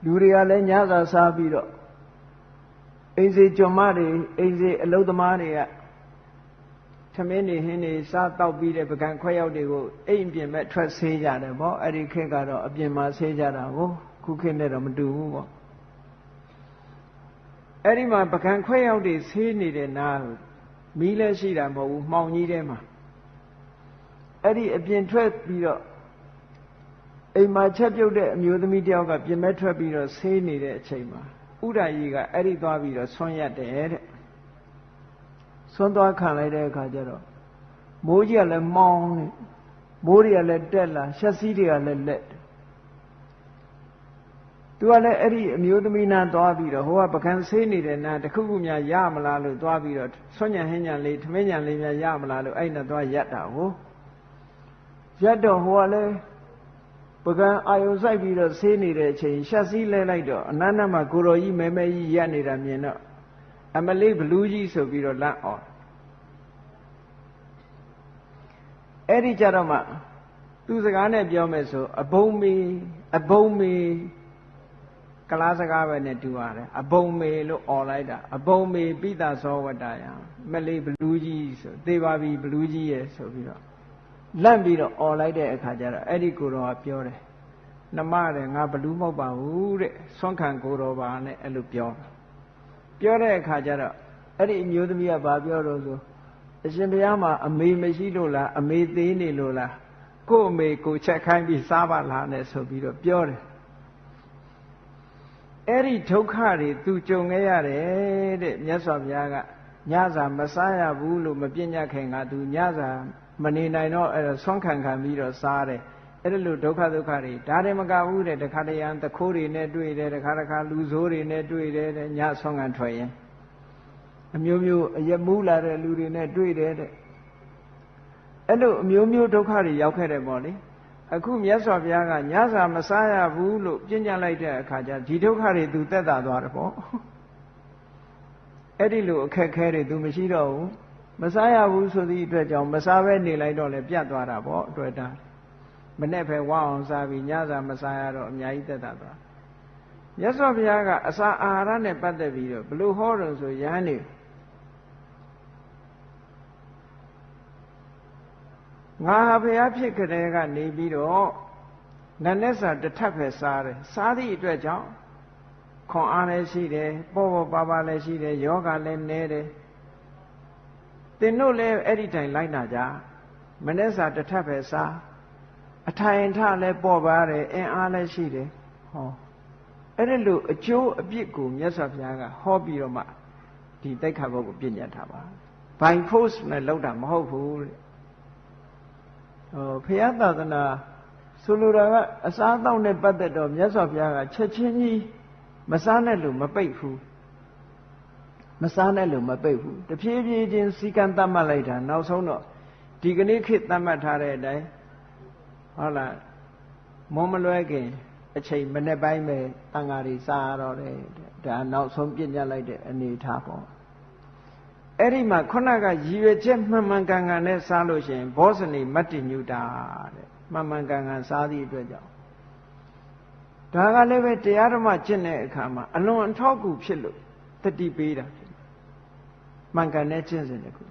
လူတွေကလည်းညစာစားပြီးတော့ အိမ်စီကြွမတွေအိမ်စီအလုသမားတွေကထမင်းနေဟင်းနေစားတောက်ပြီးတဲ့ပကံခွဲရောက်တွေကိုအိမ်ပြင်မဲ့ထွက်ဆေးကြတယ်ဗောအဲ့ဒီခေတ်ကတော့အပြင်မှာဆေးကြတာကိုခုခေတ်နဲ့တော့မတူဘူးဗောအဲ့ဒီမှာပကံခွဲရောက်တွေဆေးနေတဲ့နားမီးလည်းရှိတာမဟုတ်ဘူးမှောင်ကြီးထဲမှာအဲ့ဒီအပြင်ထွက်ပြီးတော့အိမ်မှာချက်ပြုတ်တဲ့အမျိုးသမီးတယောက်ကပြင်မဲ့ထွက်ပြီးတော့ဆေးနေတဲ့အချိန်မှာ ဥဒ္ဒကြီးကအဲ့ဒီသွားပြီးတော့ဆွန့်ရက်တယ်တဲ့ဆွန့်သွားခံလိုက်တဲ့အခါကျတော့မိုးကြီးကလည်းမောင်းနေမိုးတွေကလည်းတက်လာရှက်စီးတွေကလည်းလက်သူကလည်းအဲ့ဒီအမျိုးသမီးနာသွားပြီးတော့ဟိုကပကံဆေးနေတဲ့နာတခုခုများရမလားလို့သွားပြီးတော့ဆွညံဟင်းညံလေးထမင်းညံလေးများရမလားလို့အဲ့နဲ့သွားရက်တာဟုတ်ရက်တော့ဟိုကလည်း ပကံအာယုံဆိုင်ပြီးတော့ဆေးနေတဲ့အချိန်ရှက်စည်းလဲလိုက်တော့အနန္တမှာကိုတော်ကြီးမဲမဲကြီးရက်နေတာမြင်တော့အမလေးဘလူးကြီးဆိုပြီးတော့လန့်အောင်အဲ့ဒီကြတော့မှသူစကားနဲ့ပြောမယ်ဆိုအဘုံမီအဘုံမီကလားစကားပဲနဲ့တူရတယ်အဘုံမေလို့អော်လိုက်တာအဘုံမေပိသသောဝတ္တယမလေးဘလူးကြီးဆိုသေပါပြီဘလူးကြီးရဲ့ဆိုပြီးတော့ လန့်ပြီးတော့អော်လိုက်တဲ့အခါကျတော့အဲ့ဒီကိုတော်ကပြောတယ်နမတဲ့ငါဘလူးမဟုတ်ပါဘူးတဲ့ဆွမ်းခံကိုတော်ပါနဲ့အဲ့လိုပြောပြောတဲ့အခါကျတော့အဲ့ဒီအမျိုးသမီးကဘာပြောတော့ဆိုအရှင်ဘုရားမှာအမေမရှိလို့လားအမေသေးနေလို့လားကို့အမေကိုချက်ခိုင်းပြီးစားပါလားနဲ့ဆိုပြီးတော့ပြောတယ်အဲ့ဒီဒုက္ခတွေသူကြုံခဲ့ရတယ်တဲ့မြတ်စွာဘုရားကညစာမစားရဘူးလို့မပြည့်ညတ်ခင်ကသူညစာ မနေနိုင်တော့အဲ့တော့ဆွမ်းခံခံပြီးတော့စားတယ်အဲ့ဒါလို့ဒုက္ခဒုက္ခတွေဒါတွေမကဘူးတဲ့တခါတရံတခိုးတွေနဲ့တွေ့တယ်တခါတခါလူဆိုးတွေနဲ့တွေ့တယ်တဲ့ညဆွမ်းခံထွက်ရင်အမျိုးမျိုးအယမူးလာတဲ့လူတွေနဲ့တွေ့တယ်တဲ့အဲ့လိုအမျိုးမျိုးဒုက္ခတွေရောက်ခဲ့တယ်ပေါ့လေအခုမြတ်စွာဘုရားကညစာမစားရဘူးလို့ပြညတ်လိုက်တဲ့အခါကျဒီဒုက္ခတွေသူတက်တာသွားတယ်ပေါ့အဲ့ဒီလိုအခက်ခဲတွေသူမရှိတော့ဘူး မစားရဘူးဆိုသည့်အတွက်ကြောင့်မစားဘဲနေလိုက်တော့လေပြတ်သွားတာပေါ့အတွက်တာမနဲ့ပဲဝအောင်စားပြီးညစာမစားရတော့အများကြီးတက်တာသွားမြတ်စွာဘုရားကအစာအာဟာရနဲ့ပတ်သက်ပြီးတော့ဘလို့ဟောတယ်ဆိုရဟန်းနေငါဟာဘုရားဖြစ်ကြတဲ့ကနေပြီးတော့နတ်နဲ့စာတစ်ထပ်ပဲစားတယ်စားသည့်အတွက်ကြောင့်ခွန်အားလည်းရှိတယ်ပေါ်ပေါ်ပါပါလည်းရှိတယ်ယောဂလည်းနည်းတယ် သင်တို့လည်းအဲ့ဒီတိုင်လိုက်နာကြမနေ့စာတစ်ထပ်ပဲစားအထိုင်ထလည်းပေါ်ပါတယ်အင်အားလည်းရှိတယ်ဟောအဲ့ဒီလိုအကျိုးအပြစ်ကိုမြတ်စွာဘုရားကဟောပြီးတော့မှဒီတိုက်ခါဘုတ်ကိုပြညတ်ထားပါ by force နဲ့လောက်တာမဟုတ်ဘူးတဲ့ဟောဖရာသာသနာဆိုလိုတာကအစားအသောက်နဲ့ပတ်သက်တော့မြတ်စွာဘုရားကချက်ချင်းကြီးမစားနဲ့လို့မပိတ်ဘူး မစားနဲ့လို့မပိတ်ဘူးတဖြည်းဖြည်းချင်းစီကံတတ်မှတ်လိုက်တာနောက်ဆုံးတော့ဒီကနေ့ခေတ်တတ်မှတ်ထားတဲ့အတိုင်းဟုတ်လားမုံမလွဲခင်အချိန်မနေ့ပိုင်းပဲတန်ဃာတွေစားရတော့တယ်ဒါနောက်ဆုံးပြညတ်လိုက်တဲ့အနေထားပေါ့အဲ့ဒီမှာခုနကရည်ရွယ်ချက်မှန်မှန်ကန်ကန်နဲ့စားလို့ရှိရင်ဘောဇနီမတ္တိညုတာတဲ့မှန်မှန်ကန်ကန်စားသည့်အတွက်ကြောင့်ဒါကလည်းပဲတရားဓမ္မကျင့်တဲ့အခါမှာအလွန်အထောက်အကူဖြစ်လို့တတိပေးတာဖြစ် မှန်ကန်တဲ့ကျင့်စဉ်တစ်ခု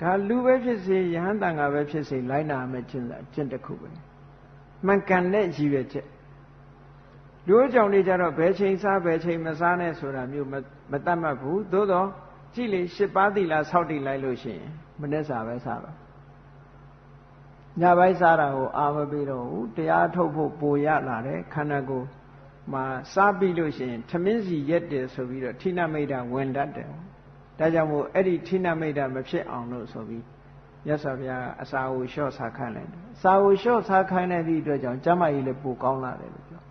ဒါလူပဲဖြစ်စေယဟန်တန်ဃာပဲဖြစ်စေလိုက်နာမယ်ကျင့်တာကျင့်တစ်ခုပဲမှန်ကန်တဲ့ရည်ရွယ်ချက်လူအကြောင်းတွေကြတော့ဘယ်ချိန်စားဘယ်ချိန်မစားနဲ့ဆိုတာမျိုးမတတ်မှတ်ဘူးသို့တော့ကြည့်လေရှစ်ပါးသီလဆောက်တည်လိုက်လို့ရှိရင်မနေ့စာပဲစားတော့ညပိုင်းစားတာကိုအာမပေးတော့ဘူးတရားထုတ်ဖို့ပိုရလာတယ်ခန္ဓာကိုယ်မှာစားပြီးလို့ရှိရင် ထမင်းစီရက်တယ်ဆိုပြီးတော့ဌိနမိတ်တာဝင်တတ်တယ် ဒါကြောင့်မို့အဲ့ဒီဌိနမိတ်တာမဖြစ်အောင်လို့ဆိုပြီးမြတ်စွာဘုရားကအစာကိုလျှော့စားခိုင်းလိုက်တယ်အစာကိုလျှော့စားခိုင်းတဲ့ဒီအတွက်ကြောင့်ကျမ်းမာရေးလည်းပိုကောင်းလာတယ်လို့ပြော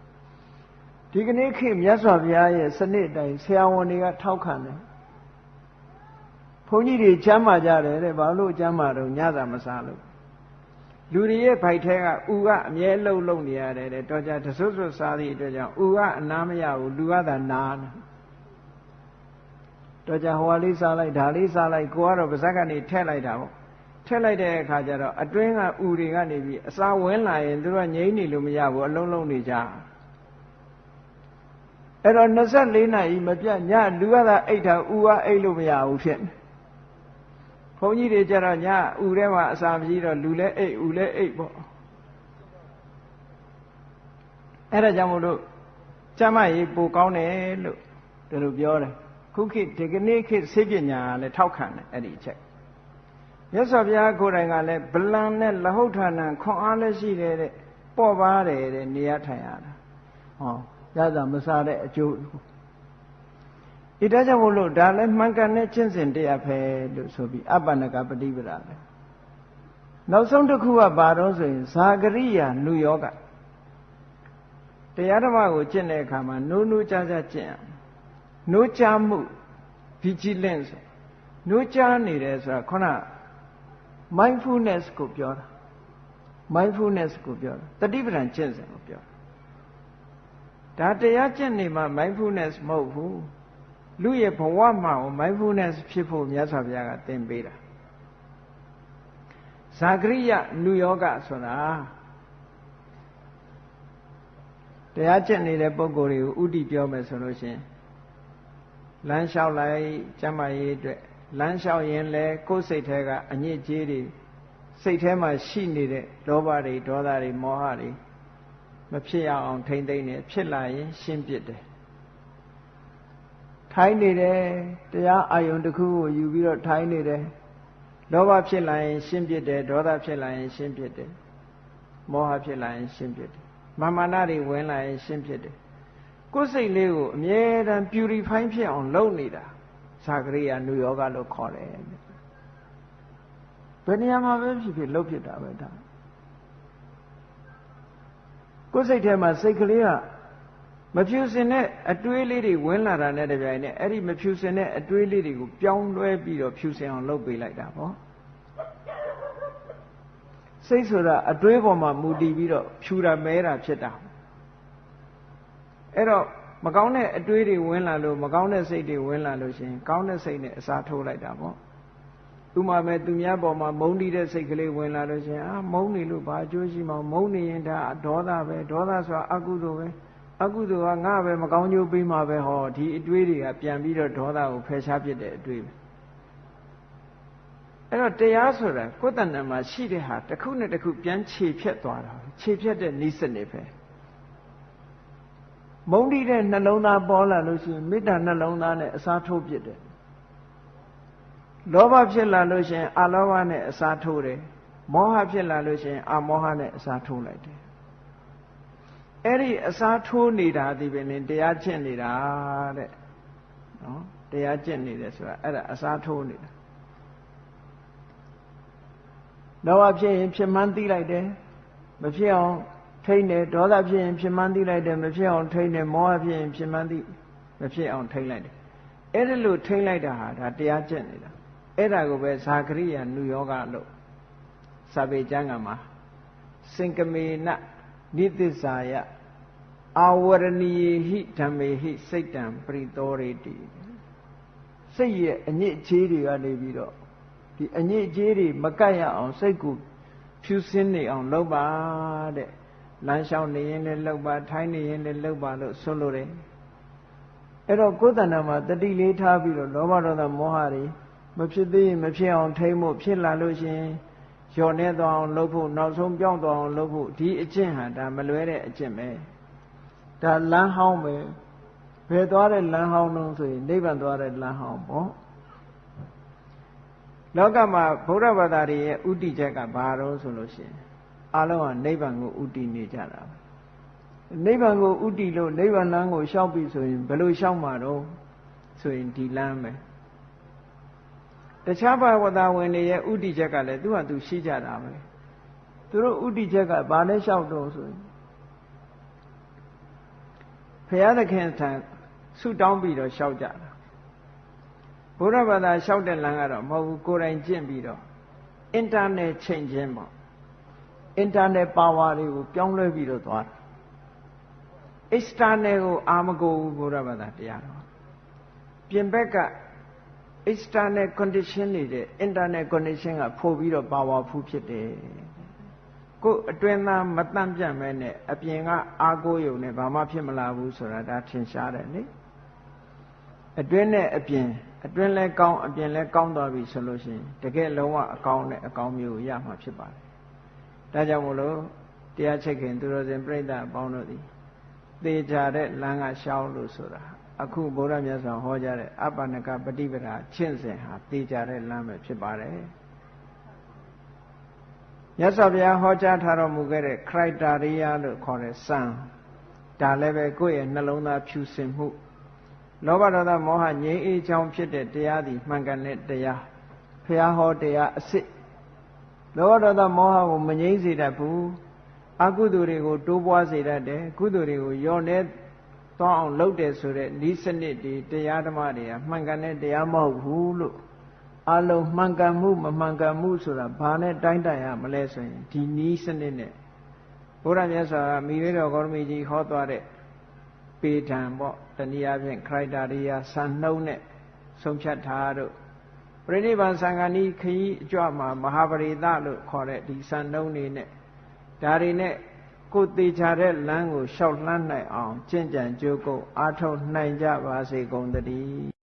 ဒီကနေ့ခေတ်မြတ်စွာဘုရားရဲ့စနစ်အတိုင်းဆရာဝန်တွေကထောက်ခံတယ်ဘုန်းကြီးတွေချမ်းမာကြတယ်တဲ့ဘာလို့ချမ်းမာတော့ညသာမစားလို့လူတွေရဲ့ဗိုက်ထဲကဥကအမြဲလှုပ်လှုပ်နေရတယ်တဲ့တော့ကြတဆွဆွစားသည့်အတွက်ကြောင့်ဥကအနာမရဘူးလူကသာနာတယ် တော့ကြဟိုလေးစားလိုက်ဒါလေးစားလိုက်ကိုကတော့ပါဇက်ကနေထက်လိုက်တာပေါ့ထက်လိုက်တဲ့အခါကျတော့အတွင်းကဥတွေကနေပြီးအစာဝင်လာရင်သူတို့ငြိမ့်နေလို့မရဘူးအလုံးလုံးနေကြအဲ့တော့24နာရီမပြတ်ညလူကသာအိတ်တာဥကအိတ်လို့မရဘူးဖြစ်နေဘုန်းကြီးတွေကြတော့ညဥထဲမှာအစာမရှိတော့လူလဲအိတ်ဥလဲအိတ်ပေါ့အဲ့ဒါကြောင့်မို့လို့ကျမကြီးပိုကောင်းတယ်လို့ဒီလိုပြောတယ် ခုခေတ်ဒီကနေ့ခေတ်ဆေးပညာလည်းထောက်ခံတယ်အဲ့ဒီအချက်မြတ်စွာဘုရားကိုယ်တိုင်ကလည်းဗလံနဲ့လဟုတ်ဌာနံခွန်အားလည်းရှိတယ်တဲ့ပေါ့ပါတယ်တဲ့နေရထိုင်ရတာဟောရတာမစားတဲ့အကျိုးဤဒါကြောင့်မို့လို့ဒါလည်းမှန်ကန်တဲ့ကျင့်စဉ်တရားပဲလို့ဆိုပြီးအပ္ပနကပฏิပဒါပဲနောက်ဆုံးတစ်ခုကဘာတော့ဆိုရင်ဇာဂရိယာနုယောဂတရားဓမ္မကိုကျင့်တဲ့အခါမှာနိုးနိုးကြားကြားကျင့်ရ နိုးကြားမှု vigilance နိုးကြားနေတယ်ဆိုတာခုန mindfulness ကိုပြောတာ mindfulness ကိုပြောတာတတိပဒံကျင့်စဉ်ကိုပြောတာဒါတရားကျင့်နေမှ mindfulness မဟုတ်ဘူးလူရဲ့ဘဝမှာ mindfulness ဖြစ်ဖို့မြတ်စွာဘုရားကသင်ပေးတာဇာဂရိယနုယောဂဆိုတာတရားကျင့်နေတဲ့ပုံကိုယ်တွေကိုဥတီပြောမယ်ဆိုလို့ရှင် လမ်းလျှောက်လိုက်ကျမ်းမာရေးအတွက်လမ်းလျှောက်ရင်လည်းကိုယ်စိတ်ထဲကအညစ်အကြေးတွေစိတ်ထဲမှာရှိနေတဲ့လောဘတွေဒေါသတွေမောဟတွေမဖြစ်ရအောင်ထိမ့်သိမ့်နေဖြစ်လာရင်ရှင်းပြတယ်ထိုင်းနေတယ်တရားအာယုံတစ်ခုကိုယူပြီးတော့ထိုင်းနေတယ်လောဘဖြစ်လာရင်ရှင်းပြတယ်ဒေါသဖြစ်လာရင်ရှင်းပြတယ်မောဟဖြစ်လာရင်ရှင်းပြတယ်မာမာနတွေဝင်လာရင်ရှင်းပြတယ် ကိုယ်စိတ်လေးကိုအမြဲတမ်း purify ဖြစ်အောင်လုပ်နေတာသာကရိယာနုယောဂလို့ခေါ်တယ်ဘယ်နေရာမှာပဲဖြစ်ဖြစ်လှုပ်ဖြစ်တာပဲဒါကိုယ်စိတ်ထဲမှာစိတ်ကလေးကမဖြူစင်တဲ့အတွေးလေးတွေဝင်လာတာနဲ့တပြိုင်နက်အဲ့ဒီမဖြူစင်တဲ့အတွေးလေးတွေကိုပြောင်းလဲပြီးတော့ဖြူစင်အောင်လုပ်ပေးလိုက်တာပေါ့စိတ်ဆိုတာအတွေးပေါ်မှာမူတည်ပြီးတော့ဖြူတာမဲတာဖြစ်တာ အဲ့တော့မကောင်းတဲ့အတွေးတွေဝင်လာလို့မကောင်းတဲ့စိတ်တွေဝင်လာလို့ရှင်ကောင်းတဲ့စိတ်နဲ့အစားထိုးလိုက်တာပေါ့ဥမာမဲ့သူများပေါ်မှာမုန်းတီးတဲ့စိတ်ကလေးဝင်လာလို့ရှင်အာမုန်းနေလို့ဘာအကျိုးရှိမှာမုန်းနေရင်ဒါဒေါသပဲဒေါသဆိုတာအကုသိုလ်ပဲအကုသိုလ်ကငါပဲမကောင်းကျိုးပေးမှာပဲဟောဒီအတွေးတွေကပြန်ပြီးတော့ဒေါသကိုဖယ်ရှားပြတဲ့အတွေးပဲအဲ့တော့တရားဆိုတာကိုယ်တဏ္ဍာမှာရှိတဲ့ဟာတစ်ခုနဲ့တစ်ခုပြန်ခြေဖြတ်သွားတာခြေဖြတ်တဲ့နိစ္စနေပဲ မုန်းတိတဲ့နှလုံးသားပေါ်လာလို့ရှိရင်မေတ္တာနှလုံးသားနဲ့အစားထိုးပြစ်တယ်လောဘဖြစ်လာလို့ရှိရင်အာလောဘနဲ့အစားထိုးတယ်မောဟဖြစ်လာလို့ရှိရင်အာမောဟနဲ့အစားထိုးလိုက်တယ်အဲ့ဒီအစားထိုးနေတာဒီပဲနဲ့တရားကျင့်နေတာတဲ့နော်တရားကျင့်နေတယ်ဆိုတာအဲ့ဒါအစားထိုးနေတာလောဘဖြစ်ရင်ဖြစ်မှန်းသိလိုက်တယ်မဖြစ်အောင် ထိမ့်တယ်ဒေါသဖြစ်ရင်ဖြစ်မှန်းသိလိုက်တယ်မဖြစ်အောင်ထိမ့်တယ်မောဟဖြစ်ရင်ဖြစ်မှန်းသိမဖြစ်အောင်ထိမ့်လိုက်တယ်အဲ့ဒါလို့ထိမ့်လိုက်တာဟာဒါတရားကျင့်နေတာအဲ့ဒါကိုပဲဇာကရိယာနုယောဂလို့စာပေကျမ်းကမှာစင်ကမေနနိသစ္စာယအာဝရဏီဟိဓမ္မေဟိစိတ်တံပရိသောရေတိစိတ်ရဲ့အညစ်အကြေးတွေကနေပြီးတော့ဒီအညစ်အကြေးတွေမကတ်ရအောင်စိတ်ကိုဖြူစင်းနေအောင်လုပ်ပါတဲ့ လမ်းလျှောက်နေရင်လည်းလုပ်ပါထိုင်းနေရင်လည်းလုပ်ပါလို့ဆိုလိုတယ်အဲ့တော့ကိုယ်တဏ္ဍာမှာတတိလေးထားပြီးတော့လောဘဒေါသမောဟတွေမဖြစ်သေးရင်မဖြစ်အောင်ထိမ့်ဖို့ဖြစ်လာလို့ရှင်လျော်နေသွားအောင်လုပ်ဖို့နောက်ဆုံးပြောင်းသွားအောင်လုပ်ဖို့ဒီအကျင့်ဟာဒါမလွဲတဲ့အကျင့်ပဲဒါလမ်းဟောင်းပဲဘယ်သွားတဲ့လမ်းဟောင်းလုံးဆိုရင်နိဗ္ဗာန်သွားတဲ့လမ်းဟောင်းပေါ့လောကမှာဗုဒ္ဓဘာသာတွေရဲ့ဥတီချက်ကဘာတော့ဆိုလို့ရှိရင် အလုံးကနိဗ္ဗာန်ကိုဥတီနေကြတာပဲနိဗ္ဗာန်ကိုဥတီလို့နိဗ္ဗာန်လမ်းကိုရှောက်ပြီဆိုရင်ဘယ်လိုရှောက်မှာတော့ဆိုရင်ဒီလမ်းပဲတခြားဘာဝတာဝင်တွေရဲ့ဥတီချက်ကလည်းသူ့ဟာသူရှိကြတာပဲသူတို့ဥတီချက်ကဘာလဲလျှောက်တော့ဆိုရင်ဘုရားသခင်ထံဆုတောင်းပြီးတော့လျှောက်ကြတာဘုရားဘာသာလျှောက်တဲ့လမ်းကတော့မဟုတ်ဘူးကိုယ်တိုင်ကျင့်ပြီးတော့ internet ချိန်ချင်းပေါ့ internet power တွေကိုပြောင်းလဲပြီးတော့သွားတာ external ကိုအာမကိုဘူးဘုရားဘာသာတရားတော်ပြင်ဘက်က external condition နေတဲ့ internal condition ကပို့ပြီးတော့ powerful ဖြစ်တယ်ကိုယ်အတွင်းသားမတန့်ပြတ်မဲနဲ့အပြင်ကအာကိုယုံနဲ့ဘာမှဖြစ်မလာဘူးဆိုတာဒါထင်ရှားတယ်လေအတွင်းနဲ့အပြင်အတွင်းလဲကောင်းအပြင်လဲကောင်းသွားပြီဆိုလို့ရှိရင်တကယ်လုံးဝအကောင်းနဲ့အကောင်းမျိုးရမှာဖြစ်ပါတယ် ဒါကြောင့်မို့လို့တရားချက်ခင်သူတော်စင်ပြိဋ္ဌာအပေါင်းတို့သည်သေချာတဲ့လမ်းကရှောင်းလို့ဆိုတာအခုဘုရားမြတ်စွာဟောကြားတဲ့အပ္ပနကပฏิပဒါချင့်စဉ်ဟာသေချာတဲ့လမ်းပဲဖြစ်ပါတယ်မြတ်စွာဘုရားဟောကြားထားတော်မူခဲ့တဲ့ criteria လို့ခေါ်တဲ့စံဒါလည်းပဲကိုယ့်ရဲ့နှလုံးသားဖြူစင်မှုလောဘဒေါသမောဟငြိမ်းအေးချောင်းဖြစ်တဲ့တရားသည်မှန်ကန်တဲ့တရားဘုရားဟောတရားအစစ် လောဘဒေါသမောဟကိုမငြိမ်းစေတတ်ဘူးအကုသိုလ်တွေကိုတိုးပွားစေတတ်တယ်ကုသိုလ်တွေကိုယောနေသွားအောင်လုပ်တယ်ဆိုတဲ့ဤစနစ်ဒီတရားဓမ္မတွေကမှန်ကန်တဲ့တရားမဟုတ်ဘူးလို့အလုံးမှန်ကန်မှုမမှန်ကန်မှုဆိုတာဘာနဲ့တိုင်းတိုင်ရမလဲဆိုရင်ဒီနီးစနစ်နဲ့ဘုရားမြတ်စွာကမိမိတော်ဂေါရမီကြီးဟောသွားတဲ့ပေထံပေါ့တနည်းအားဖြင့်ခရိုက်တာရိယာစံနှုံးနဲ့ဆုံးဖြတ်ထားတို့ ပြိဋိဘံသံဃာနီးခရီးအကြွမှာမဟာပရိသလို့ခေါ်တဲ့ဒီစံနှုံးနေနဲ့ဒါတွေနဲ့ကိုသေးချာတဲ့လမ်းကိုရှောက်လှမ်းနိုင်အောင်ကျင့်ကြံကြိုးကုပ်အားထုတ်နိုင်ကြပါစေကုန်သတည်း